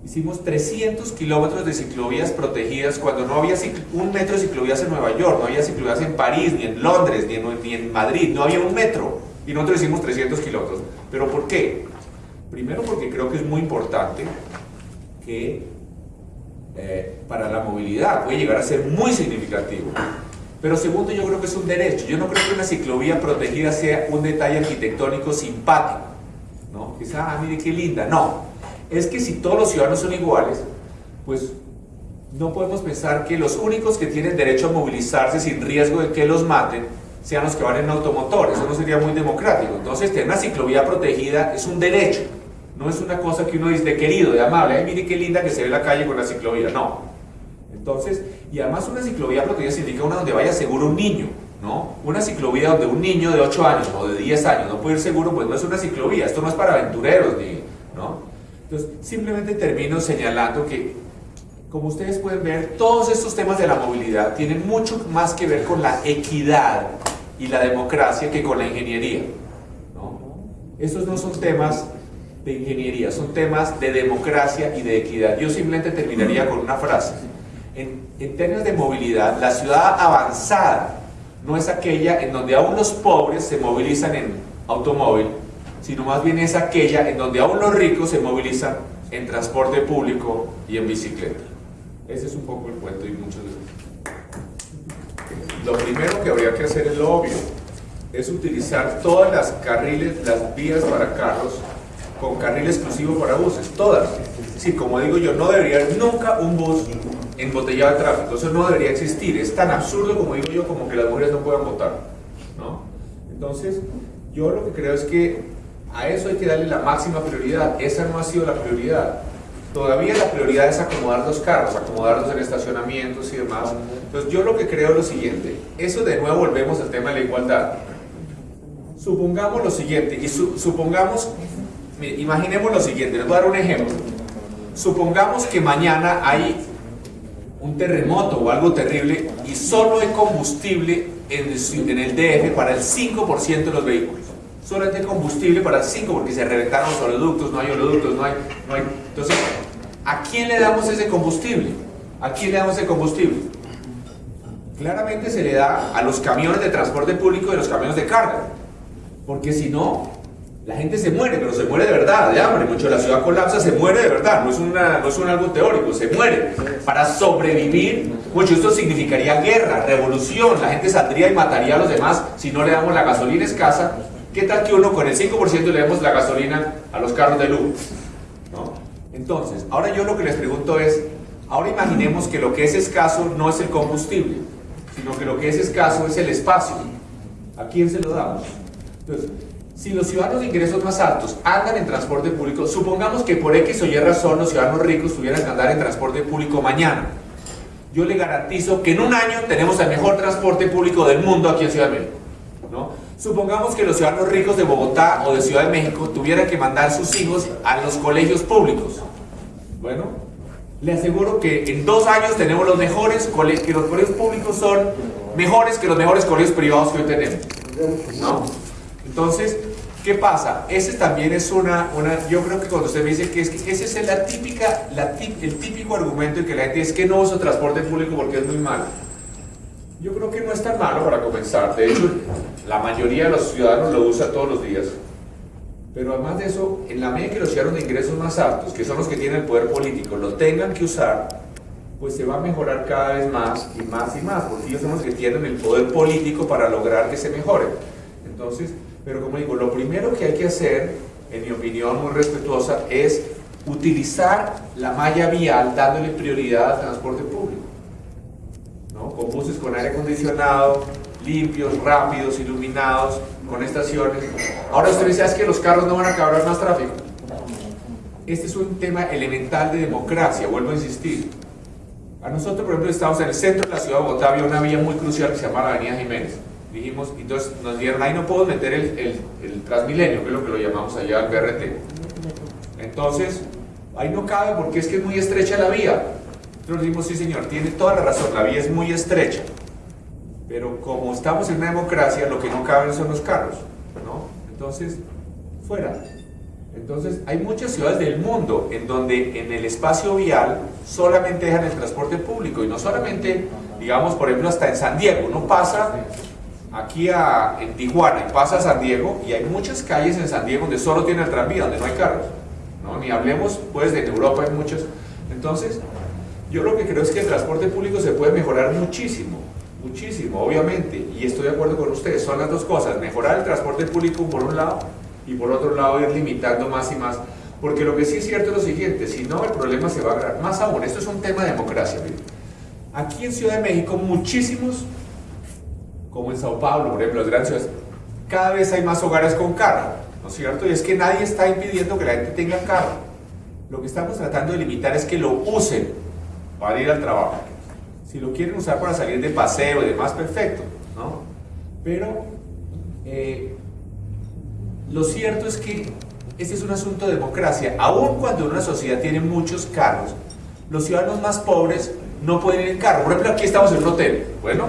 Hicimos 300 kilómetros de ciclovías protegidas cuando no había un metro de ciclovías en Nueva York, no había ciclovías en París, ni en Londres, ni en, ni en Madrid, no había un metro. Y nosotros hicimos 300 kilómetros. ¿Pero por qué? Primero porque creo que es muy importante que eh, para la movilidad puede llegar a ser muy significativo. Pero segundo, yo creo que es un derecho. Yo no creo que una ciclovía protegida sea un detalle arquitectónico simpático. ¿no? Quizá, ah, mire qué linda. No, es que si todos los ciudadanos son iguales, pues no podemos pensar que los únicos que tienen derecho a movilizarse sin riesgo de que los maten sean los que van en automotor. Eso no sería muy democrático. Entonces, tener una ciclovía protegida es un derecho. No es una cosa que uno dice de querido, de amable. Ay, mire qué linda que se ve la calle con la ciclovía. No. Entonces, y además una ciclovía protegida significa una donde vaya seguro un niño. ¿no? Una ciclovía donde un niño de 8 años o de 10 años no puede ir seguro, pues no es una ciclovía. Esto no es para aventureros, ¿no? Entonces, simplemente termino señalando que, como ustedes pueden ver, todos estos temas de la movilidad tienen mucho más que ver con la equidad y la democracia que con la ingeniería. ¿no? Estos no son temas de ingeniería, son temas de democracia y de equidad. Yo simplemente terminaría con una frase. En, en términos de movilidad, la ciudad avanzada no es aquella en donde aún los pobres se movilizan en automóvil, sino más bien es aquella en donde aún los ricos se movilizan en transporte público y en bicicleta. Ese es un poco el cuento y muchos Lo primero que habría que hacer es lo obvio, es utilizar todas las carriles, las vías para carros con carril exclusivo para buses, todas. Sí, como digo yo, no debería haber nunca un bus embotellado de tráfico, eso no debería existir, es tan absurdo como digo yo como que las mujeres no puedan votar. ¿no? Entonces, yo lo que creo es que a eso hay que darle la máxima prioridad. Esa no ha sido la prioridad. Todavía la prioridad es acomodar los carros, acomodarlos en estacionamientos y demás. Entonces yo lo que creo es lo siguiente. Eso de nuevo volvemos al tema de la igualdad. Supongamos lo siguiente, y supongamos, imaginemos lo siguiente, les voy a dar un ejemplo. Supongamos que mañana hay un terremoto o algo terrible y solo hay combustible en el, en el DF para el 5% de los vehículos solamente combustible para 5 porque se reventaron los oleoductos, no hay oleoductos, no hay, no hay. Entonces, ¿a quién le damos ese combustible? ¿A quién le damos ese combustible? Claramente se le da a los camiones de transporte público y a los camiones de carga. Porque si no, la gente se muere, pero se muere de verdad, de hambre. Mucho la ciudad colapsa, se muere de verdad. No es, una, no es un algo teórico, se muere. Para sobrevivir, mucho esto significaría guerra, revolución. La gente saldría y mataría a los demás si no le damos la gasolina escasa ¿Qué tal que uno con el 5% le demos la gasolina a los carros de luz? ¿No? Entonces, ahora yo lo que les pregunto es, ahora imaginemos que lo que es escaso no es el combustible, sino que lo que es escaso es el espacio. ¿A quién se lo damos? Entonces, si los ciudadanos de ingresos más altos andan en transporte público, supongamos que por X o Y razón los ciudadanos ricos tuvieran que andar en transporte público mañana. Yo le garantizo que en un año tenemos el mejor transporte público del mundo aquí en Ciudad de México. ¿no? Supongamos que los ciudadanos ricos de Bogotá o de Ciudad de México tuvieran que mandar sus hijos a los colegios públicos. Bueno, le aseguro que en dos años tenemos los mejores colegios, públicos son mejores que los mejores colegios privados que hoy tenemos. ¿No? Entonces, ¿qué pasa? Ese también es una, una yo creo que cuando usted me dice que, es que ese es la típica, el típico argumento en que la gente dice que no uso transporte público porque es muy malo. Yo creo que no es tan malo para comenzar. De hecho, la mayoría de los ciudadanos lo usa todos los días. Pero además de eso, en la medida que los ciudadanos de ingresos más altos, que son los que tienen el poder político, lo tengan que usar, pues se va a mejorar cada vez más y más y más, porque ellos son los que tienen el poder político para lograr que se mejore. Entonces, pero como digo, lo primero que hay que hacer, en mi opinión muy respetuosa, es utilizar la malla vial dándole prioridad al transporte público con buses con aire acondicionado, limpios, rápidos, iluminados, con estaciones. Ahora usted dice, ¿es que los carros no van a acabar más tráfico? Este es un tema elemental de democracia, vuelvo a insistir. A nosotros, por ejemplo, estamos en el centro de la ciudad de Bogotá, había una vía muy crucial que se llama la Avenida Jiménez. Dijimos, entonces nos dieron, ahí no puedo meter el, el, el Transmilenio, que es lo que lo llamamos allá el BRT. Entonces, ahí no cabe porque es que es muy estrecha la vía. Nosotros dijimos, sí señor, tiene toda la razón, la vía es muy estrecha. Pero como estamos en una democracia, lo que no caben son los carros, ¿no? Entonces, fuera. Entonces, hay muchas ciudades del mundo en donde en el espacio vial solamente dejan el transporte público y no solamente, digamos, por ejemplo, hasta en San Diego. Uno pasa aquí a, en Tijuana y pasa a San Diego y hay muchas calles en San Diego donde solo tiene el tranvía, donde no hay carros. ¿no? Ni hablemos, pues, de Europa hay muchas. Entonces, yo lo que creo es que el transporte público se puede mejorar muchísimo, muchísimo, obviamente, y estoy de acuerdo con ustedes, son las dos cosas, mejorar el transporte público por un lado y por otro lado ir limitando más y más, porque lo que sí es cierto es lo siguiente, si no el problema se va a agravar, más aún, esto es un tema de democracia, aquí en Ciudad de México muchísimos, como en Sao Paulo, por ejemplo, las grandes ciudades, cada vez hay más hogares con carro, ¿no es cierto? Y es que nadie está impidiendo que la gente tenga carro, lo que estamos tratando de limitar es que lo usen para ir al trabajo. Si lo quieren usar para salir de paseo y demás, perfecto, ¿no? Pero eh, lo cierto es que este es un asunto de democracia. Aun cuando una sociedad tiene muchos carros, los ciudadanos más pobres no pueden ir en carro. Por ejemplo, aquí estamos en un hotel. Bueno,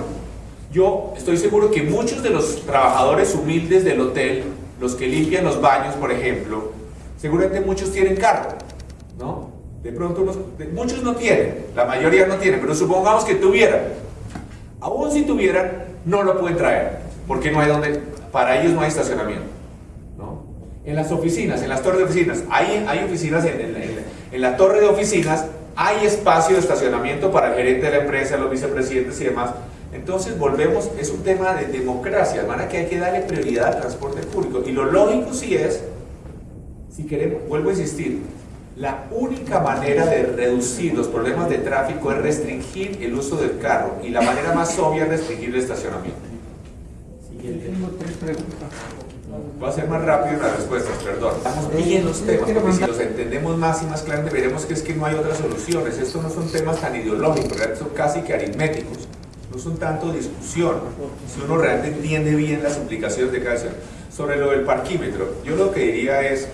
yo estoy seguro que muchos de los trabajadores humildes del hotel, los que limpian los baños, por ejemplo, seguramente muchos tienen carro, ¿no? De pronto muchos no tienen, la mayoría no tienen, pero supongamos que tuvieran. Aún si tuvieran, no lo pueden traer, porque no hay donde, para ellos no hay estacionamiento. ¿no? En las oficinas, en las torres de oficinas, hay, hay oficinas, en la torre de oficinas hay espacio de estacionamiento para el gerente de la empresa, los vicepresidentes y demás. Entonces volvemos, es un tema de democracia, hermana, que hay que darle prioridad al transporte público. Y lo lógico sí es, si queremos, vuelvo a insistir, la única manera de reducir los problemas de tráfico es restringir el uso del carro y la manera más obvia es restringir el estacionamiento. Va a ser más rápido las respuestas, perdón. Estamos bien los temas, porque si los entendemos más y más claramente veremos que es que no hay otras soluciones. Estos no son temas tan ideológicos, son casi que aritméticos. No son tanto discusión, si uno realmente entiende bien las implicaciones de cada acción. Sobre lo del parquímetro, yo lo que diría es,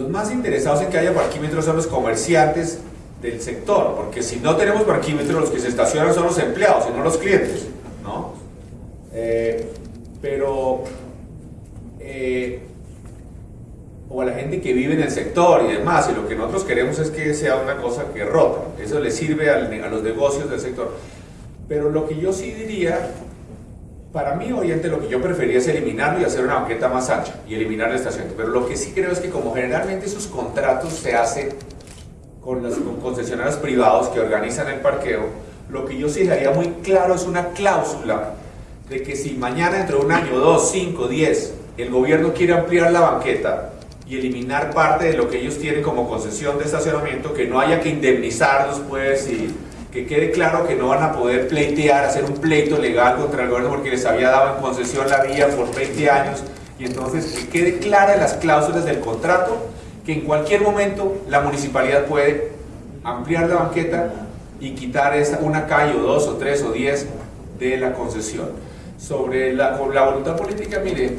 los más interesados en que haya parquímetros son los comerciantes del sector, porque si no tenemos parquímetros, los que se estacionan son los empleados y no los clientes, ¿no? Eh, pero, eh, o a la gente que vive en el sector y demás, y lo que nosotros queremos es que sea una cosa que rota, eso le sirve a los negocios del sector. Pero lo que yo sí diría para mí, obviamente, lo que yo prefería es eliminarlo y hacer una banqueta más ancha y eliminar el estacionamiento. Pero lo que sí creo es que como generalmente esos contratos se hacen con los con concesionarios privados que organizan el parqueo, lo que yo sí haría muy claro es una cláusula de que si mañana dentro de un año, dos, cinco, diez, el gobierno quiere ampliar la banqueta y eliminar parte de lo que ellos tienen como concesión de estacionamiento, que no haya que indemnizarlos pues y que quede claro que no van a poder pleitear, hacer un pleito legal contra el gobierno porque les había dado en concesión la vía por 20 años y entonces que quede clara las cláusulas del contrato que en cualquier momento la municipalidad puede ampliar la banqueta y quitar esa, una calle o dos o tres o diez de la concesión. Sobre la, la voluntad política, mire,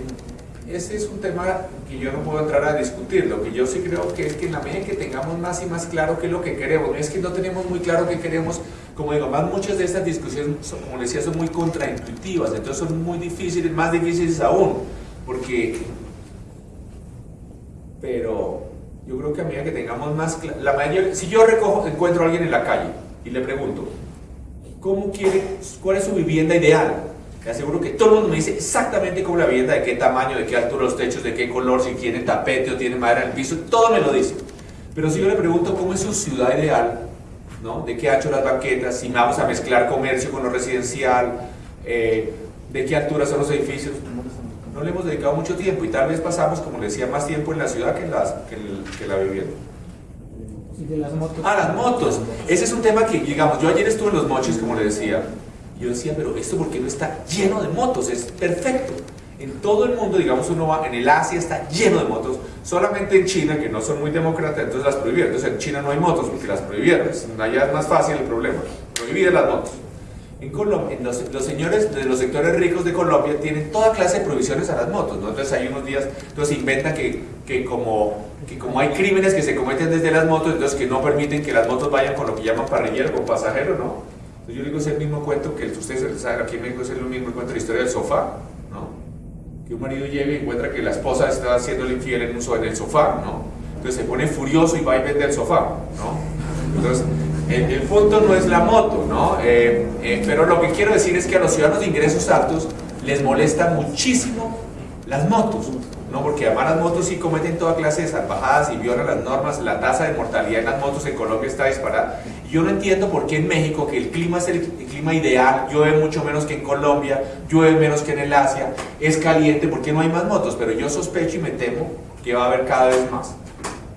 ese es un tema que yo no puedo entrar a discutir. Lo que yo sí creo que es que en la medida que tengamos más y más claro qué es lo que queremos, es que no tenemos muy claro qué queremos, como digo, más muchas de estas discusiones, son, como decía, son muy contraintuitivas, entonces son muy difíciles, más difíciles aún, porque, pero yo creo que a medida que tengamos más, la si yo recojo, encuentro a alguien en la calle y le pregunto, ¿cómo quiere, cuál es su vivienda ideal? Te aseguro que todo el mundo me dice exactamente cómo la vivienda, de qué tamaño, de qué altura los techos, de qué color, si tiene tapete o tiene madera en el piso, todo me lo dice. Pero si yo le pregunto cómo es su ciudad ideal, ¿no? de qué ha hecho las banquetas, si vamos a mezclar comercio con lo residencial, eh, de qué altura son los edificios, no le hemos dedicado mucho tiempo y tal vez pasamos, como le decía, más tiempo en la ciudad que en, las, que en, que en la vivienda. ¿Y de las motos? Ah, las motos. Ese es un tema que, digamos, yo ayer estuve en los mochis, como le decía, yo decía, pero esto por qué no está lleno de motos, es perfecto. En todo el mundo, digamos, uno va, en el Asia está lleno de motos, solamente en China, que no son muy demócratas, entonces las prohibieron. Entonces en China no hay motos porque las prohibieron, allá es más fácil el problema, prohibir las motos. En Colombia, los, los, señores de los sectores ricos de Colombia tienen toda clase de prohibiciones a las motos, ¿no? Entonces hay unos días, entonces inventan que, que, como, que como hay crímenes que se cometen desde las motos, entonces que no permiten que las motos vayan con lo que llaman parrillero, con pasajero, ¿no? Entonces yo digo, es el mismo cuento que ustedes saben, aquí en México es el mismo cuento la historia del sofá, que un marido llega y encuentra que la esposa está haciendo el infiel en, el sofá, ¿no? Entonces se pone furioso y va y vende el sofá, ¿no? Entonces, el, punto no es la moto, ¿no? Eh, eh, pero lo que quiero decir es que a los ciudadanos de ingresos altos les molesta muchísimo las motos, ¿no? Porque además las motos sí cometen toda clase de salvajadas y violan las normas, la tasa de mortalidad en las motos en Colombia está disparada. Yo no entiendo por qué en México, que el clima es el, clima ideal, llueve mucho menos que en Colombia, llueve menos que en el Asia, es caliente, ¿por qué no hay más motos? Pero yo sospecho y me temo que va a haber cada vez más.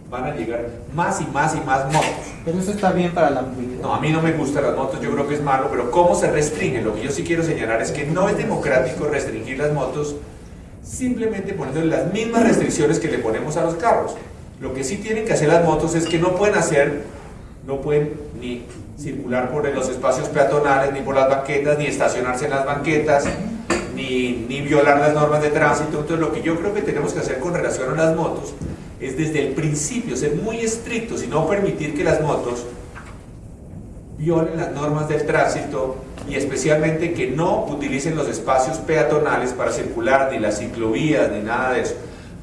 Van a llegar más y más y más motos. Pero eso está bien para la movilidad. No, a mí no me gustan las motos, yo creo que es malo, pero ¿cómo se restringe? Lo que yo sí quiero señalar es que no es democrático restringir las motos simplemente poniendo las mismas restricciones que le ponemos a los carros. Lo que sí tienen que hacer las motos es que no pueden hacer, no pueden ni circular por los espacios peatonales, ni por las banquetas, ni estacionarse en las banquetas, ni, ni violar las normas de tránsito. Entonces lo que yo creo que tenemos que hacer con relación a las motos es desde el principio ser muy estrictos y no permitir que las motos violen las normas del tránsito y especialmente que no utilicen los espacios peatonales para circular, ni las ciclovías, ni nada de eso.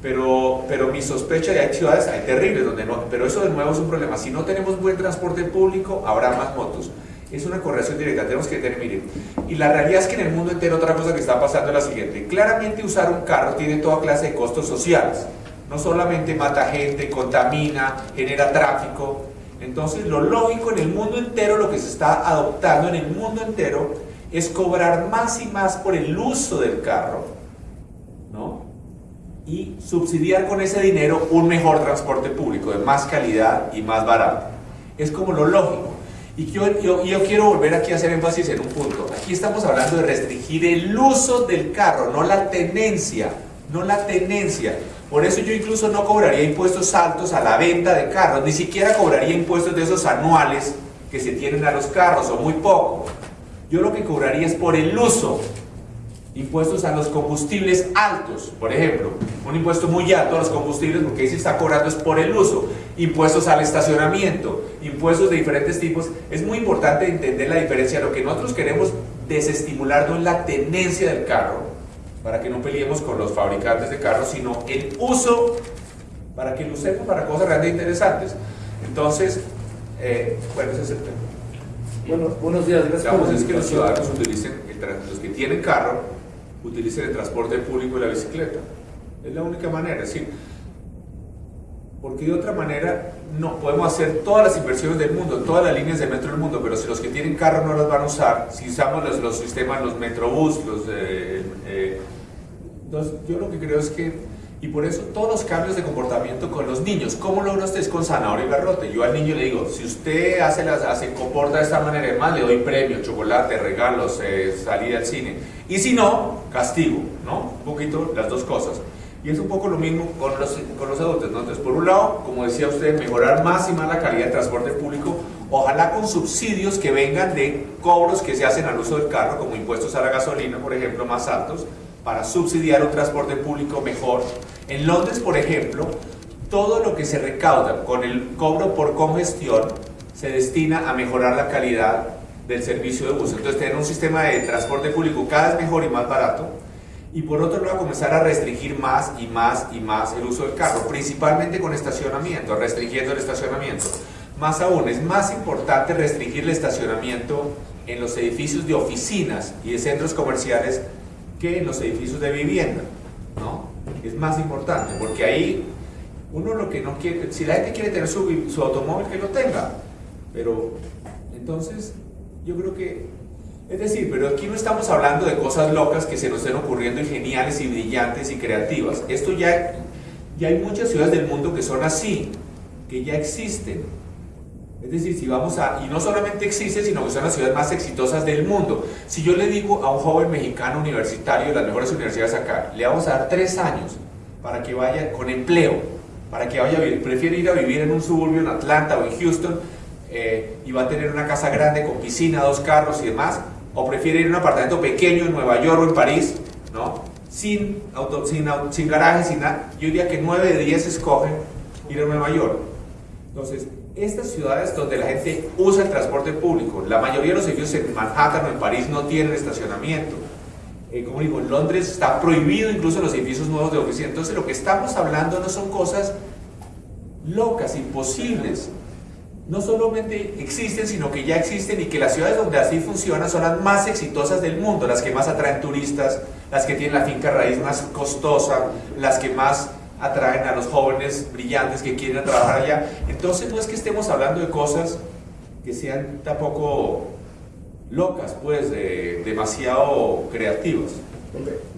Pero, pero mi sospecha de hay ciudades, hay terribles, donde no, pero eso de nuevo es un problema. Si no tenemos buen transporte público, habrá más motos. Es una correlación directa, tenemos que tener, miren. Y la realidad es que en el mundo entero otra cosa que está pasando es la siguiente. Claramente usar un carro tiene toda clase de costos sociales. No solamente mata gente, contamina, genera tráfico, entonces lo lógico en el mundo entero, lo que se está adoptando en el mundo entero, es cobrar más y más por el uso del carro. Y subsidiar con ese dinero un mejor transporte público, de más calidad y más barato. Es como lo lógico. Y yo, yo, yo, quiero volver aquí a hacer énfasis en un punto. Aquí estamos hablando de restringir el uso del carro, no la tenencia, no la tenencia. Por eso yo incluso no cobraría impuestos altos a la venta de carros, ni siquiera cobraría impuestos de esos anuales que se tienen a los carros, o muy poco. Yo lo que cobraría es por el uso. Impuestos a los combustibles altos, por ejemplo. Un impuesto muy alto a los combustibles, porque ahí se está cobrando es por el uso. Impuestos al estacionamiento, impuestos de diferentes tipos. Es muy importante entender la diferencia. Lo que nosotros queremos desestimular no es la tenencia del carro, para que no peleemos con los fabricantes de carros, sino el uso para que lo usemos para cosas realmente interesantes. Entonces, eh, bueno, ese es el tema. Bueno, buenos días, gracias. Digamos, es que los ciudadanos utilicen, los que tienen carro, utilicen el transporte público y la bicicleta. Es la única manera, es porque de otra manera no podemos hacer todas las inversiones del mundo, todas las líneas de metro del mundo, pero si los que tienen carro no las van a usar, si usamos los, los sistemas, los metrobús, los... Eh, eh, entonces, yo lo que creo es que, y por eso todos los cambios de comportamiento con los niños, ¿cómo logra usted con zanahoria y garrote? Yo al niño le digo, si usted hace las, hace, comporta de esta manera, más le doy premio, chocolate, regalos, eh, al cine, y si no, castigo, ¿no? Un poquito las dos cosas. Y es un poco lo mismo con los, con los adultos, ¿no? Entonces, por un lado, como decía usted, mejorar más y más la calidad del transporte público, ojalá con subsidios que vengan de cobros que se hacen al uso del carro, como impuestos a la gasolina, por ejemplo, más altos, para subsidiar un transporte público mejor. En Londres, por ejemplo, todo lo que se recauda con el cobro por congestión se destina a mejorar la calidad del servicio de bus. Entonces, tener un sistema de transporte público cada vez mejor y más barato, y por otro lado comenzar a restringir más y más y más el uso del carro, principalmente con estacionamiento, restringiendo el estacionamiento. Más aún, es más importante restringir el estacionamiento en los edificios de oficinas y de centros comerciales que en los edificios de vivienda. Es más importante, porque ahí uno lo que no quiere, si la gente quiere tener su, automóvil, que lo tenga, pero entonces yo creo que es decir, pero aquí no estamos hablando de cosas locas que se nos estén ocurriendo y geniales y brillantes y creativas. Esto ya, ya hay muchas ciudades del mundo que son así, que ya existen. Es decir, si vamos a, y no solamente existe, sino que son las ciudades más exitosas del mundo. Si yo le digo a un joven mexicano universitario de las mejores universidades acá, le vamos a dar tres años para que vaya con empleo, para que vaya a vivir, prefiere ir a vivir en un suburbio en Atlanta o en Houston eh, y va a tener una casa grande con piscina, dos carros y demás, o prefiere ir a un apartamento pequeño en Nueva York o en París, ¿no? Sin, auto, sin, garaje, sin nada. Yo diría que 9 de 10 escogen ir a Nueva York. Entonces, estas ciudades donde la gente usa el transporte público, la mayoría de los edificios en Manhattan o en París no tienen estacionamiento. Eh, como digo, en Londres está prohibido incluso los edificios nuevos de oficina. Entonces, lo que estamos hablando no son cosas locas, imposibles no solamente existen, sino que ya existen y que las ciudades donde así funciona son las más exitosas del mundo, las que más atraen turistas, las que tienen la finca raíz más costosa, las que más atraen a los jóvenes brillantes que quieren trabajar allá. Entonces no es que estemos hablando de cosas que sean tampoco locas, pues, demasiado creativas.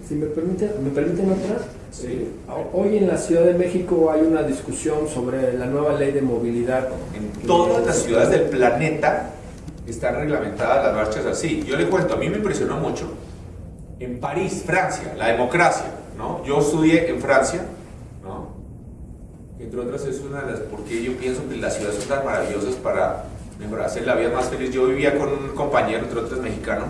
Si me permiten, ¿me permiten otra? Sí. Hoy en la Ciudad de México hay una discusión sobre la nueva ley de movilidad. En todas las ciudades del planeta están reglamentadas las marchas así. Yo le cuento, a mí me impresionó mucho. En París, Francia, la democracia, ¿no? Yo estudié en Francia. Entre otras es una de las, porque yo pienso que las ciudades son tan maravillosas para mejorarse la vida más feliz. Yo vivía con un compañero, entre otros mexicano,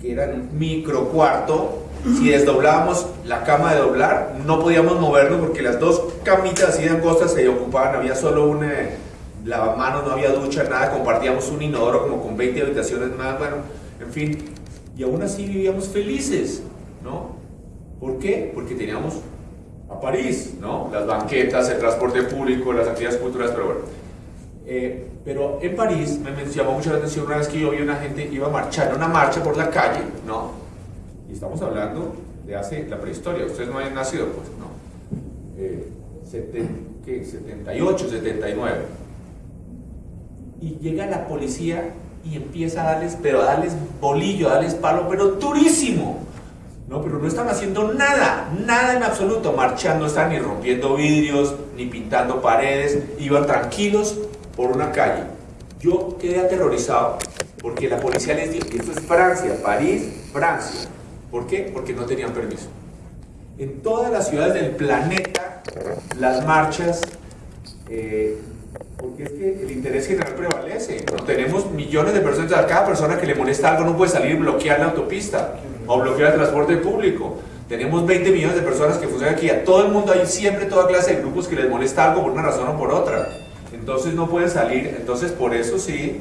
que era un micro cuarto si desdoblábamos la cama de doblar, no podíamos movernos porque las dos camitas así de angostas se ocupaban, había solo un eh, lavamanos, no había ducha, nada, compartíamos un inodoro como con 20 habitaciones más, bueno, en fin, y aún así vivíamos felices, ¿no? ¿Por qué? Porque teníamos a París, ¿no? Las banquetas, el transporte público, las actividades culturales, pero bueno. Eh, pero en París me llamó mucho la atención una vez que yo vi una gente iba a marchar, una marcha por la calle, ¿no? Y estamos hablando de hace la prehistoria, ustedes no habían nacido, pues, ¿no? Eh, 78, 79. Y llega la policía y empieza a darles, pero a darles bolillo, a darles palo, pero durísimo. No, pero no están haciendo nada, nada en absoluto, marchando, están ni rompiendo vidrios, ni pintando paredes, iban tranquilos por una calle. Yo quedé aterrorizado, porque la policía les dijo, esto es Francia, París, Francia. ¿Por qué? Porque no tenían permiso. En todas las ciudades del planeta, las marchas, eh, porque es que el interés general prevalece. Tenemos millones de personas, cada persona que le molesta algo no puede salir y bloquear la autopista o bloquear el transporte público. Tenemos 20 millones de personas que funcionan aquí. A todo el mundo hay siempre toda clase de grupos que les molesta algo por una razón o por otra. Entonces no pueden salir. Entonces por eso sí,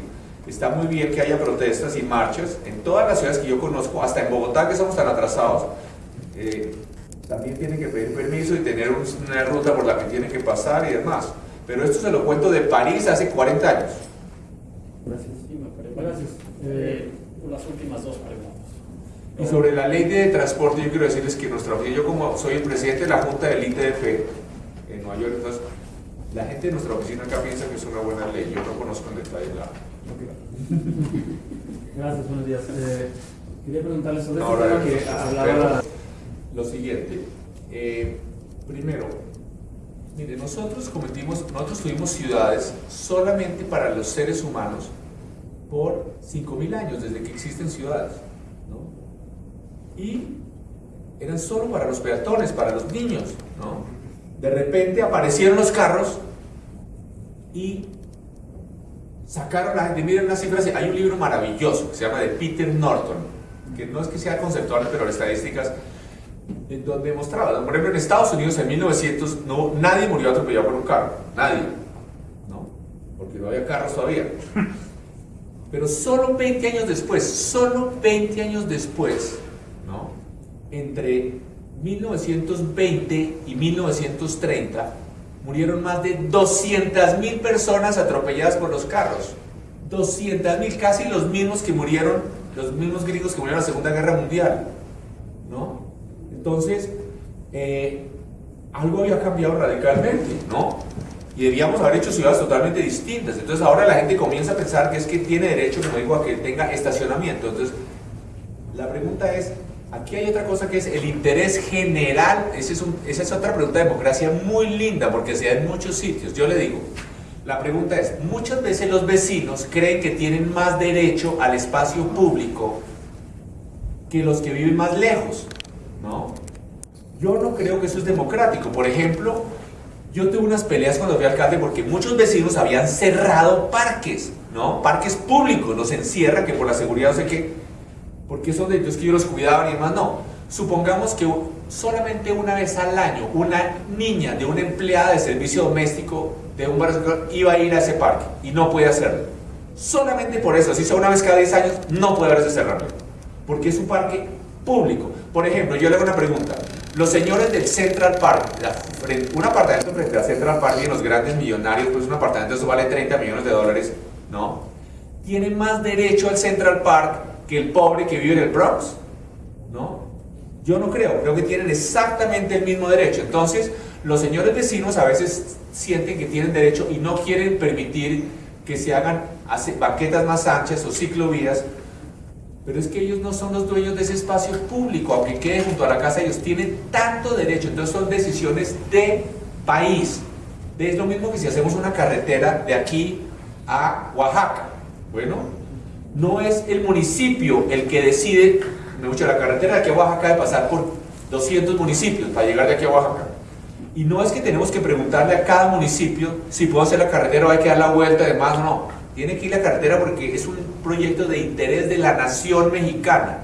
Está muy bien que haya protestas y marchas en todas las ciudades que yo conozco, hasta en Bogotá que somos tan atrasados. Eh, también tienen que pedir permiso y tener una ruta por la que tienen que pasar y demás. Pero esto se lo cuento de París hace 40 años. Gracias. Gracias. Eh, las últimas dos preguntas. Y sobre la ley de transporte, yo quiero decirles que nuestra oficina, yo como soy el presidente de la Junta del ITF en Nueva York, entonces la gente de nuestra oficina acá piensa que es una buena ley. Yo no conozco en detalle la, Gracias, buenos días. Eh, quería preguntarle sobre este tema que hablaba... Lo siguiente, eh, primero, mire, nosotros cometimos, nosotros tuvimos ciudades solamente para los seres humanos por 5.000 años, desde que existen ciudades, ¿no? Y eran solo para los peatones, para los niños, ¿no? De repente aparecieron los carros y sacaron la gente, miren las cifras, hay un libro maravilloso que se llama de Peter Norton, que no es que sea conceptual, pero las estadísticas, en donde mostraba, por ejemplo, en Estados Unidos en 1900 no, nadie murió atropellado por un carro, nadie, ¿no? Porque no había carros todavía. Pero solo 20 años después, solo 20 años después. Entre 1920 y 1930, murieron más de 200.000 personas atropelladas por los carros. 200.000, casi los mismos que murieron, los mismos gringos que murieron en la Segunda Guerra Mundial. ¿No? Entonces, eh, algo había cambiado radicalmente, ¿no? Y debíamos haber hecho ciudades totalmente distintas. Entonces ahora la gente comienza a pensar que es que tiene derecho, como digo, a que tenga estacionamiento. Entonces, la pregunta es, Aquí hay otra cosa que es el interés general. Es, esa es otra pregunta de democracia muy linda porque se da en muchos sitios. Yo le digo, La pregunta es, muchas veces los vecinos creen que tienen más derecho al espacio público que los que viven más lejos, ¿no? Yo no creo que eso es democrático. Por ejemplo, yo tuve unas peleas cuando fui alcalde porque muchos vecinos habían cerrado parques, ¿no? Parques públicos, los encierran, que por la seguridad no sé qué, porque son de ellos que yo los cuidaba y demás, no. Supongamos que solamente una vez al año una niña de una empleada de servicio doméstico de un barrio iba a ir a ese parque y no puede hacerlo. Solamente por eso, si sea una vez cada 10 años, no puede haberse cerrado. Porque es un parque público. Por ejemplo, yo le hago una pregunta. Los señores del Central Park, un apartamento frente al Central Park y los grandes millonarios, pues un apartamento eso vale 30 millones de dólares, ¿no? Tienen más derecho al Central Park que el pobre que vive en el Bronx, ¿no? Yo no creo, creo que tienen exactamente el mismo derecho. Entonces, los señores vecinos a veces sienten que tienen derecho y no quieren permitir que se hagan banquetas más anchas o ciclovías, pero es que ellos no son los dueños de ese espacio público, aunque quede junto a la casa, ellos tienen tanto derecho, entonces son decisiones de país. Es lo mismo que si hacemos una carretera de aquí a Oaxaca. Bueno, no es el municipio el que decide, gusta la carretera de aquí a Oaxaca de pasar por 200 municipios para llegar de aquí a Oaxaca. Y no es que tenemos que preguntarle a cada municipio si puedo hacer la carretera o hay que dar la vuelta, además no. Tiene que ir la carretera porque es un proyecto de interés de la nación mexicana.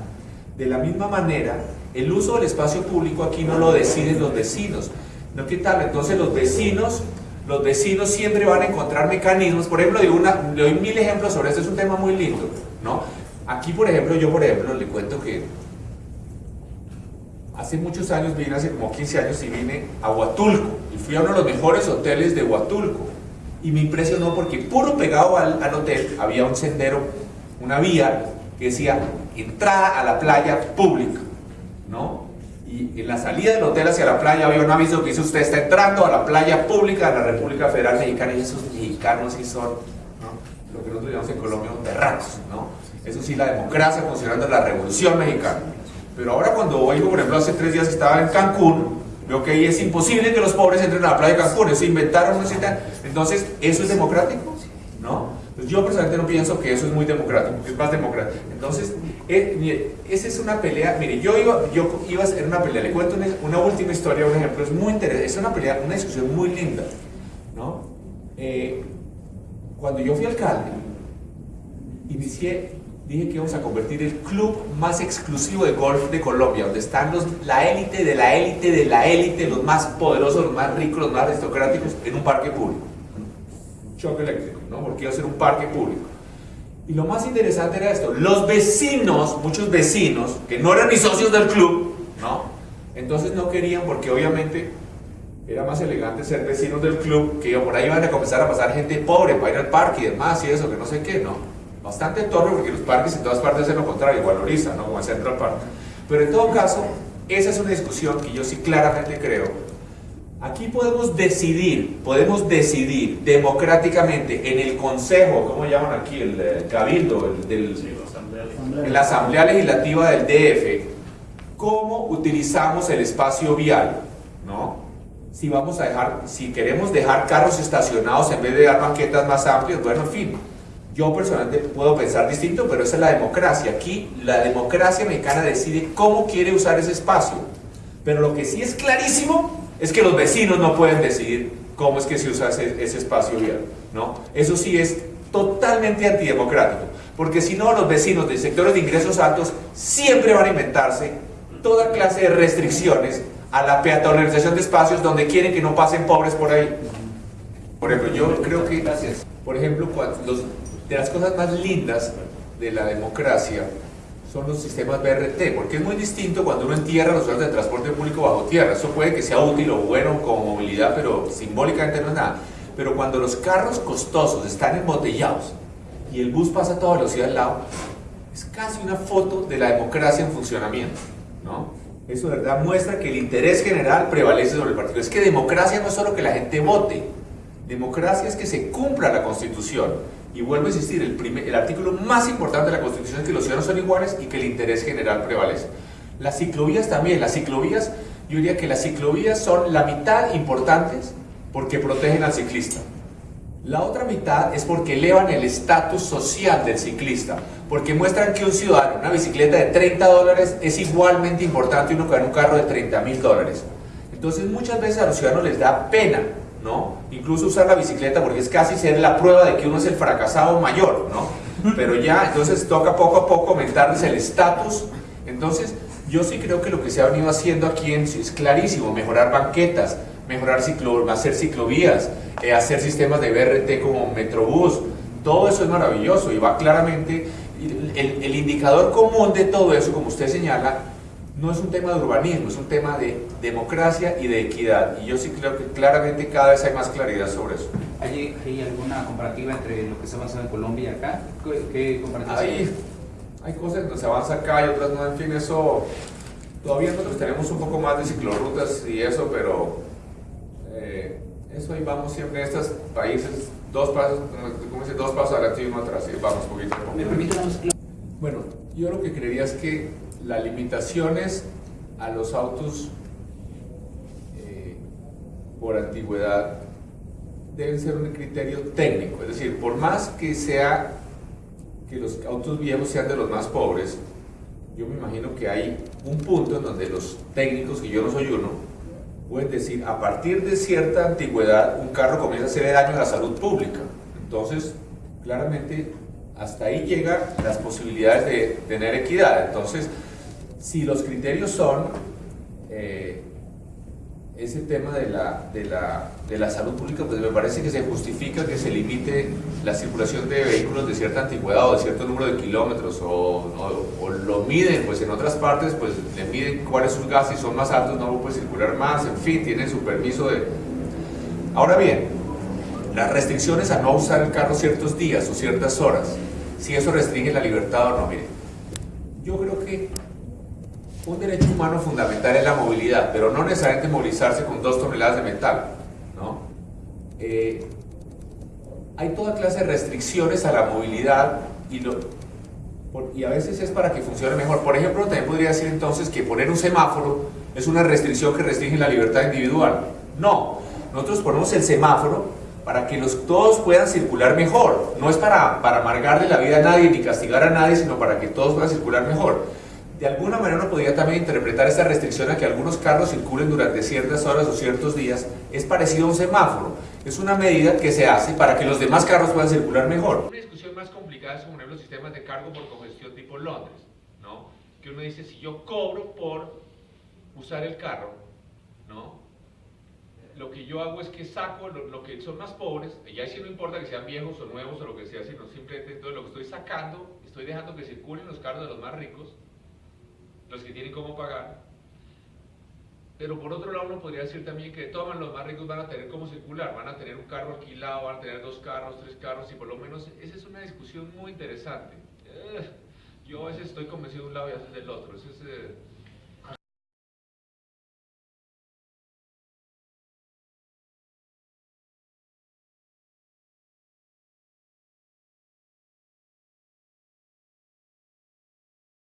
De la misma manera, el uso del espacio público aquí no lo deciden los vecinos. ¿No qué tal? Entonces los vecinos, los vecinos siempre van a encontrar mecanismos. Por ejemplo, una, le doy mil ejemplos sobre esto, es un tema muy lindo. ¿no? Aquí, por ejemplo, yo por ejemplo le cuento que hace muchos años vine, hace como 15 años, y vine a Huatulco. Y fui a uno de los mejores hoteles de Huatulco. Y me impresionó porque puro pegado al, al hotel había un sendero, una vía que decía entrada a la playa pública. ¿no? Y en la salida del hotel hacia la playa había un aviso que dice usted está entrando a la playa pública de la República Federal Mexicana y esos mexicanos sí son lo que nosotros llamamos en Colombia terranos, ¿no? Eso sí, la democracia funcionando la revolución mexicana. Pero ahora cuando oigo, por ejemplo, hace tres días estaba en Cancún, veo que ahí es imposible que los pobres entren a la playa de Cancún, se inventaron una cita. Entonces, ¿eso es democrático? ¿No? Pues yo personalmente no pienso que eso es muy democrático, es más democrático. Entonces, eh, esa es una pelea, mire, yo iba, yo iba a hacer una pelea, le cuento una, última historia, un ejemplo, es muy interesante, es una pelea, una discusión muy linda, ¿no? Eh, cuando yo fui alcalde, inicié dije que íbamos a convertir el club más exclusivo de golf de Colombia, donde están los, la élite de la élite de la élite, los más poderosos, los más ricos, los más aristocráticos, en un parque público. Choque eléctrico, ¿no? Porque iba a ser un parque público. Y lo más interesante era esto, los vecinos, muchos vecinos, que no eran ni socios del club, ¿no? Entonces no querían porque obviamente era más elegante ser vecinos del club, que por ahí iban a comenzar a pasar gente pobre para ir al parque y demás y eso, que no sé qué, ¿no? bastante torre porque los parques en todas partes hacen lo contrario, valoriza, ¿no? como el Central Park. Pero en todo caso, esa es una discusión que yo sí claramente creo. Aquí podemos decidir, podemos decidir democráticamente en el Consejo, ¿cómo llaman aquí? El, eh, Cabildo, el, del, en la Asamblea Legislativa del DF, cómo utilizamos el espacio vial, ¿no? Si vamos a dejar, si queremos dejar carros estacionados en vez de dar banquetas más amplias, bueno, en fin, yo personalmente puedo pensar distinto, pero esa es la democracia. Aquí la democracia mexicana decide cómo quiere usar ese espacio. Pero lo que sí es clarísimo es que los vecinos no pueden decidir cómo es que se usa ese, espacio vial. ¿no? Eso sí es totalmente antidemocrático. Porque si no, los vecinos de sectores de ingresos altos siempre van a inventarse toda clase de restricciones a la peatonalización de espacios donde quieren que no pasen pobres por ahí. Por ejemplo, yo creo que, gracias. Por ejemplo, de las cosas más lindas de la democracia son los sistemas BRT, porque es muy distinto cuando uno entierra los usuarios de transporte público bajo tierra. Eso puede que sea útil o bueno como movilidad, pero simbólicamente no es nada. Pero cuando los carros costosos están embotellados y el bus pasa a toda velocidad al lado, es casi una foto de la democracia en funcionamiento. ¿no? Eso de verdad muestra que el interés general prevalece sobre el partido. Es que democracia no es solo que la gente vote, democracia es que se cumpla la constitución y vuelvo a insistir, el, primer, el artículo más importante de la Constitución es que los ciudadanos son iguales y que el interés general prevalece. Las ciclovías también, las ciclovías, yo diría que las ciclovías son la mitad importantes porque protegen al ciclista. La otra mitad es porque elevan el estatus social del ciclista, porque muestran que un ciudadano, una bicicleta de 30 dólares es igualmente importante uno que en un carro de 30 mil dólares. Entonces muchas veces a los ciudadanos les da pena, ¿no? Incluso usar la bicicleta porque es casi ser la prueba de que uno es el fracasado mayor, ¿no? Pero ya, entonces toca poco a poco aumentarles el estatus. Entonces, yo sí creo que lo que se ha venido haciendo aquí en, es clarísimo, mejorar banquetas, mejorar ciclo, hacer ciclovías, eh, hacer sistemas de BRT como Metrobús, todo eso es maravilloso y va claramente, el, el, indicador común de todo eso, como usted señala, no es un tema de urbanismo, es un tema de democracia y de equidad. Y yo sí creo que claramente cada vez hay más claridad sobre eso. ¿Hay, hay alguna comparativa entre lo que se avanza en Colombia y acá? ¿Qué, comparativa? Hay, hay cosas que se avanza acá y otras no, en fin, eso... Todavía nosotros tenemos un poco más de ciclorrutas y eso, pero eh, eso ahí vamos siempre en estos países, dos pasos, como dice, dos pasos adelante y uno atrás, y vamos poquito a poco. ¿Me permite Bueno, yo lo que creería es que las limitaciones a los autos eh, por antigüedad deben ser un criterio técnico, es decir, por más que sea que los autos viejos sean de los más pobres, yo me imagino que hay un punto en donde los técnicos, y yo no soy uno, pueden decir, a partir de cierta antigüedad, un carro comienza a hacer daño a la salud pública. Entonces, claramente, hasta ahí llegan las posibilidades de tener equidad. Entonces, si los criterios son eh, ese tema de la, de, la, de la salud pública, pues me parece que se justifica que se limite la circulación de vehículos de cierta antigüedad o de cierto número de kilómetros o, o, lo miden, pues en otras partes pues le miden cuáles sus gastos y son más altos, no puede circular más, en fin, tienen su permiso de... Ahora bien, las restricciones a no usar el carro ciertos días o ciertas horas, si eso restringe la libertad o no, mire, yo creo que un derecho humano fundamental es la movilidad, pero no necesariamente movilizarse con dos toneladas de metal. ¿no? Eh, hay toda clase de restricciones a la movilidad y, lo, y a veces es para que funcione mejor. Por ejemplo, también podría decir entonces que poner un semáforo es una restricción que restringe la libertad individual. No, nosotros ponemos el semáforo para que los, todos puedan circular mejor. No es para, para amargarle la vida a nadie ni castigar a nadie, sino para que todos puedan circular mejor de alguna manera uno podría también interpretar esta restricción a que algunos carros circulen durante ciertas horas o ciertos días, es parecido a un semáforo. Es una medida que se hace para que los demás carros puedan circular mejor. Una discusión más complicada es como los sistemas de cargo por congestión tipo Londres, ¿no? Que uno dice, si yo cobro por usar el carro, ¿no? Lo que yo hago es que saco lo, que son más pobres, y ahí sí no importa que sean viejos o nuevos o lo que sea, sino simplemente entonces lo que estoy sacando, estoy dejando que circulen los carros de los más ricos, los que tienen cómo pagar. Pero por otro lado uno podría decir también que todos los más ricos van a tener cómo circular, van a tener un carro alquilado, van a tener dos carros, tres carros y por lo menos esa es una discusión muy interesante. Eh, yo a veces estoy convencido de un lado y a veces del otro. Ese es, eh,